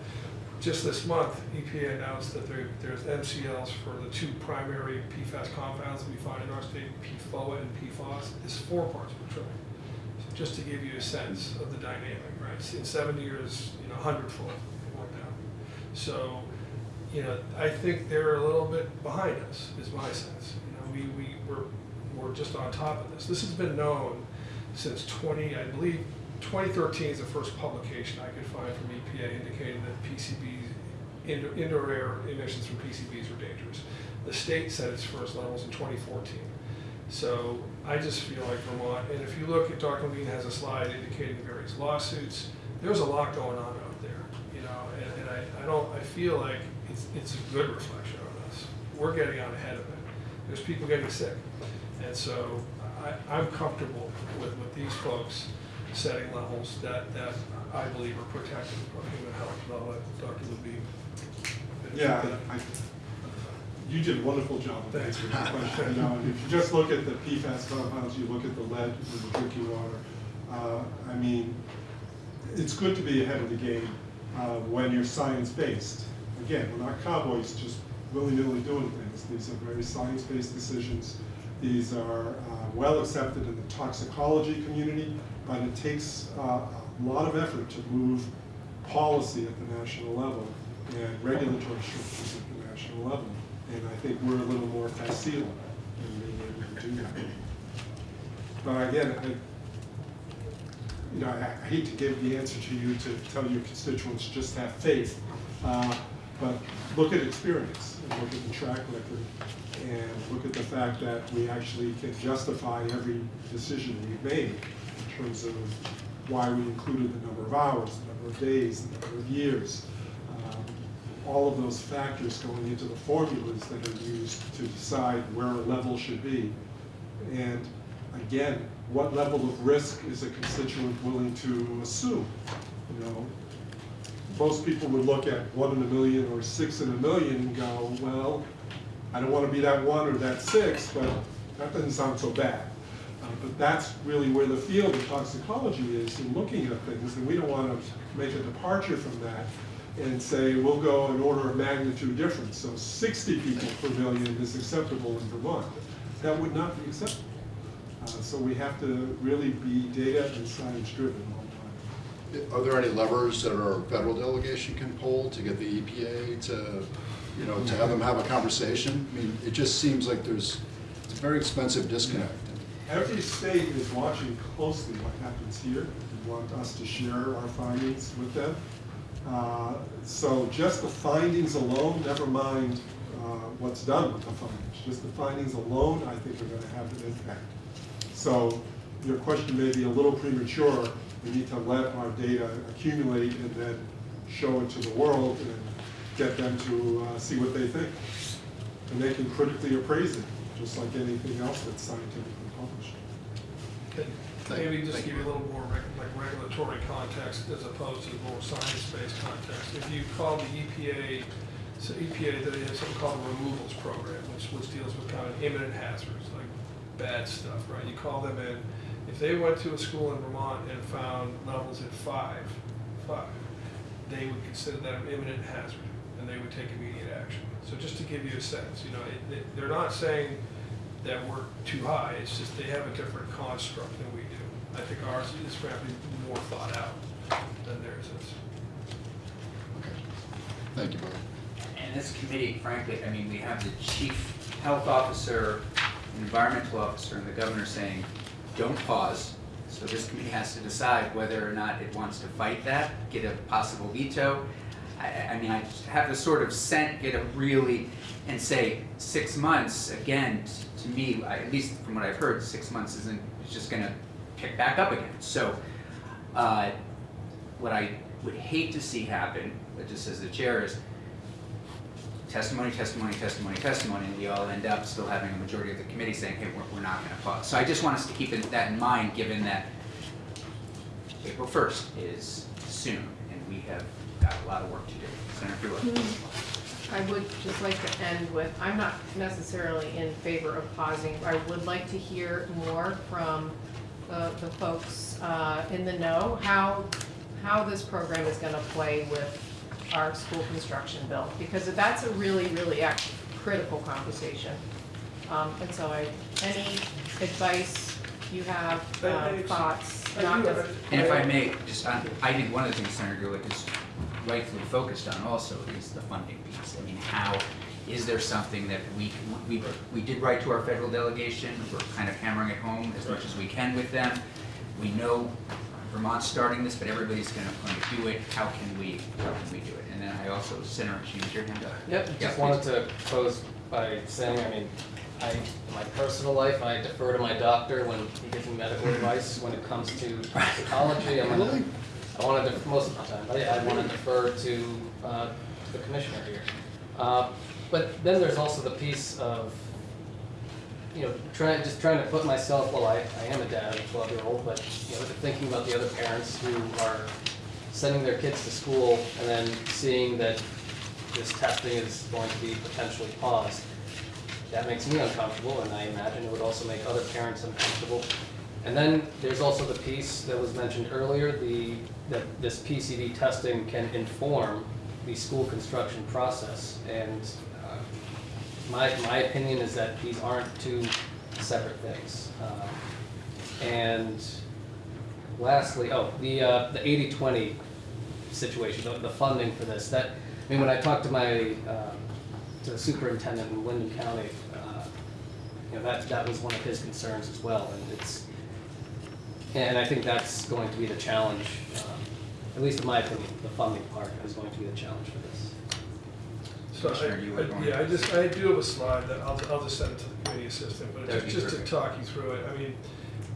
Speaker 5: Just this month, EPA announced that there, there's MCLs for the two primary PFAS compounds that we find in our state, PFOA and PFOS, is four parts per trillion. So Just to give you a sense of the dynamic, right? In seven years, you know, hundredfold it went down. So, you know, I think they're a little bit behind us, is my sense. You know, we, we, we're, we're just on top of this. This has been known since twenty, I believe, twenty thirteen is the first publication I could find from EPA indicating that PCBs, indoor, air emissions from PCBs were dangerous. The state set its first levels in twenty fourteen. So I just feel like Vermont, and if you look at, Dr. Levine has a slide indicating various lawsuits, there's a lot going on out there, you know, and, and I, I don't, I feel like it's, it's a good reflection on us. We're getting out ahead of it. There's people getting sick. And so I, I'm comfortable with, with these folks setting levels that, that I believe are protective of human health. I'll Dr. Levine.
Speaker 2: Yeah. I, you did a wonderful job of
Speaker 5: Thanks.
Speaker 2: answering the question. Now, if you just look at the PFAS compounds, you look at the lead in the drinking water, uh, I mean, it's good to be ahead of the game uh, when you're science-based. Again, we're not cowboys just willy-nilly doing things. These are very science-based decisions. These are uh, well accepted in the toxicology community, but it takes uh, a lot of effort to move policy at the national level and regulatory structures at the national level. And I think we're a little more facile in being able to do that. But again, I, you know, I I hate to give the answer to you to tell your constituents, just have faith. Uh, But look at experience, and look at the track record, and look at the fact that we actually can justify every decision we've made terms of why we included the number of hours, the number of days, the number of years. Um, All of those factors going into the formulas that are used to decide where a level should be. And again, what level of risk is a constituent willing to assume? You know, most people would look at one in a million or six in a million and go, well, I don't want to be that one or that six, but that doesn't sound so bad. But that's really where the field of toxicology is in looking at things, and we don't want to make a departure from that and say, we'll go an order of magnitude difference. So sixty people per million is acceptable in Vermont. That would not be acceptable. Uh, So we have to really be data and science driven all the time.
Speaker 3: Are there any levers that our federal delegation can pull to get the EPA to, you know, to have them have a conversation? I mean, it just seems like there's, it's a very expensive disconnect.
Speaker 2: Every state is watching closely what happens here. They want us to share our findings with them. Uh, So just the findings alone, never mind uh, what's done with the findings, just the findings alone, I think are gonna have an impact. So your question may be a little premature. We need to let our data accumulate and then show it to the world and get them to uh, see what they think. And they can critically appraise it, just like anything else that's published.
Speaker 3: Thank-
Speaker 5: Maybe just
Speaker 3: thank
Speaker 5: give you a little more reg- like regulatory context as opposed to the more science-based context. If you call the EPA, so EPA, they have something called the removals program, which, which deals with kind of imminent hazards, like bad stuff, right? You call them in, if they went to a school in Vermont and found levels at five, five, they would consider that an imminent hazard, and they would take immediate action. So just to give you a sense, you know, it, they- they're not saying that we're too high, it's just they have a different construct than we do. I think ours is frankly more thought out than theirs is.
Speaker 3: Okay. Thank you, both.
Speaker 1: And this committee, frankly, I mean, we have the chief health officer, environmental officer, and the governor saying, don't pause. So this committee has to decide whether or not it wants to fight that, get a possible veto. I- I, I mean, I just have to sort of scent, get a really, and say, six months, again, t- to me, I- at least from what I've heard, six months isn't, it's just gonna pick back up again. So, uh, what I would hate to see happen, but just as the chair is, testimony, testimony, testimony, testimony, and we all end up still having a majority of the committee saying, hey, we're, we're not gonna pause. So I just want us to keep it- that in mind, given that April first is soon, and we have got a lot of work to do. Senator Fruin.
Speaker 7: I would just like to end with, I'm not necessarily in favor of pausing. I would like to hear more from the, the folks uh, in the know, how, how this program is gonna play with our school construction bill. Because that's a really, really critical conversation. Um, And so I, any advice you have, uh, thoughts, not just.
Speaker 1: And if I may, just, on- I think one of the things Senator Gulick is rightfully focused on also is the funding piece. I mean, how, is there something that we, we, we did write to our federal delegation, we're kind of hammering it home as much as we can with them. We know Vermont's starting this, but everybody's gonna, going to do it, how can we, how can we do it? And then I also, Senator, you had your hand up.
Speaker 6: Yep,
Speaker 1: Yeah,
Speaker 6: just wanted to close by saying, I mean, I, in my personal life, I defer to my doctor when he gives me medical advice when it comes to toxicology. I'm gonna, I wanna, def- most of the time, I, I wanna defer to, uh, the commissioner here. Uh, but then there's also the piece of, you know, trying, just trying to put myself, well, I, I am a dad of a twelve-year-old, but, you know, thinking about the other parents who are sending their kids to school and then seeing that this testing is going to be potentially paused. That makes me uncomfortable, and I imagine it would also make other parents uncomfortable. And then there's also the piece that was mentioned earlier, the, that this PCB testing can inform the school construction process. And uh, my, my opinion is that these aren't two separate things. Um, And lastly, oh, the, uh, the eighty-twenty situation, the, the funding for this, that, I mean, when I talked to my, um, to the superintendent in Windham County, uh, you know, that, that was one of his concerns as well, and it's, and I think that's going to be the challenge, um, at least in my opinion, the funding part is going to be the challenge for this.
Speaker 5: So I,
Speaker 1: you
Speaker 5: I- yeah, I just, I do have a slide that I'll, I'll just send it to the committee assistant, but
Speaker 1: That'd
Speaker 5: just, just to talk you through it, I mean,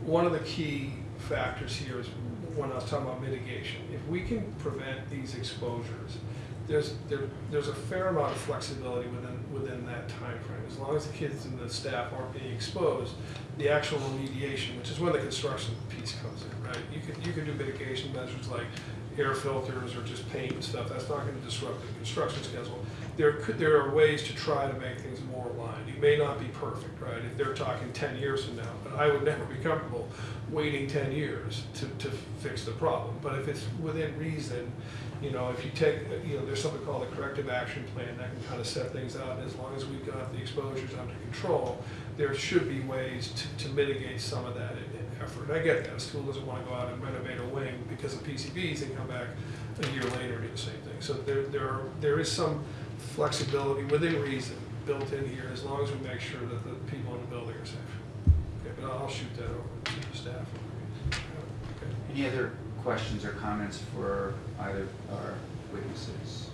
Speaker 5: one of the key factors here is when I was talking about mitigation, if we can prevent these exposures, there's, there, there's a fair amount of flexibility within, within that time frame. As long as the kids and the staff aren't being exposed, the actual remediation, which is when the construction piece comes in, right? You could, you could do mitigation measures like air filters or just paint and stuff, that's not gonna disrupt the construction schedule. There could, there are ways to try to make things more aligned. You may not be perfect, right? If they're talking ten years from now, but I would never be comfortable waiting ten years to, to fix the problem. But if it's within reason, you know, if you take, you know, there's something called a corrective action plan that can kind of set things out. And as long as we've got the exposures under control, there should be ways to, to mitigate some of that effort. I get that, a school doesn't want to go out and renovate a wing because of PCBs and come back a year later and do the same thing. So there, there, are- there is some flexibility within reason built in here, as long as we make sure that the people in the building are safe. Okay, but I'll shoot that over to the staff. Okay.
Speaker 1: Any other questions or comments for either our witnesses?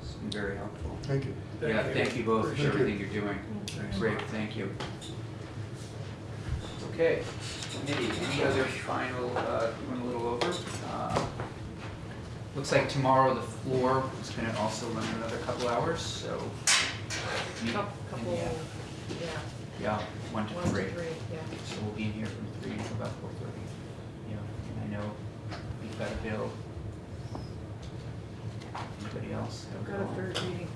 Speaker 1: It's been very helpful.
Speaker 4: Thank you.
Speaker 1: Yeah, thank you both for
Speaker 4: Appreciate it.
Speaker 1: everything you're doing. Great, thank you. Okay, committee, any other final, uh, went a little over? Uh, Looks like tomorrow the floor is gonna also run another couple hours, so. meet
Speaker 7: Cou-
Speaker 1: in
Speaker 7: Couple,
Speaker 1: the-
Speaker 7: yeah,
Speaker 1: Yeah, one to
Speaker 7: one to
Speaker 1: three.
Speaker 7: three, yeah.
Speaker 1: So we'll be in here from three to about four thirty. Yeah, and I know we've got a bill. Anybody else? have
Speaker 7: Got a
Speaker 1: bill?
Speaker 7: third reading.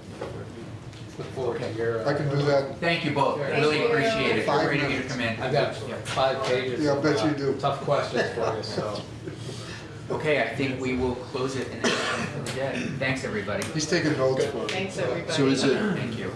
Speaker 6: Look forward to your. uh,
Speaker 4: I can do that.
Speaker 1: Thank you both,
Speaker 6: Thank
Speaker 1: really
Speaker 7: you.
Speaker 1: appreciate it,
Speaker 4: Five
Speaker 1: great of you to
Speaker 4: minutes.
Speaker 1: come in.
Speaker 6: I've got
Speaker 1: Yeah.
Speaker 6: five pages.
Speaker 4: Yeah, I
Speaker 6: of,
Speaker 4: bet
Speaker 6: uh,
Speaker 4: you do.
Speaker 6: Tough questions for you, so.
Speaker 1: Okay, I think we will close it and end for the day. Thanks, everybody.
Speaker 4: He's taking notes for it.
Speaker 7: Thanks, everybody.
Speaker 3: So is it,
Speaker 1: Thank you.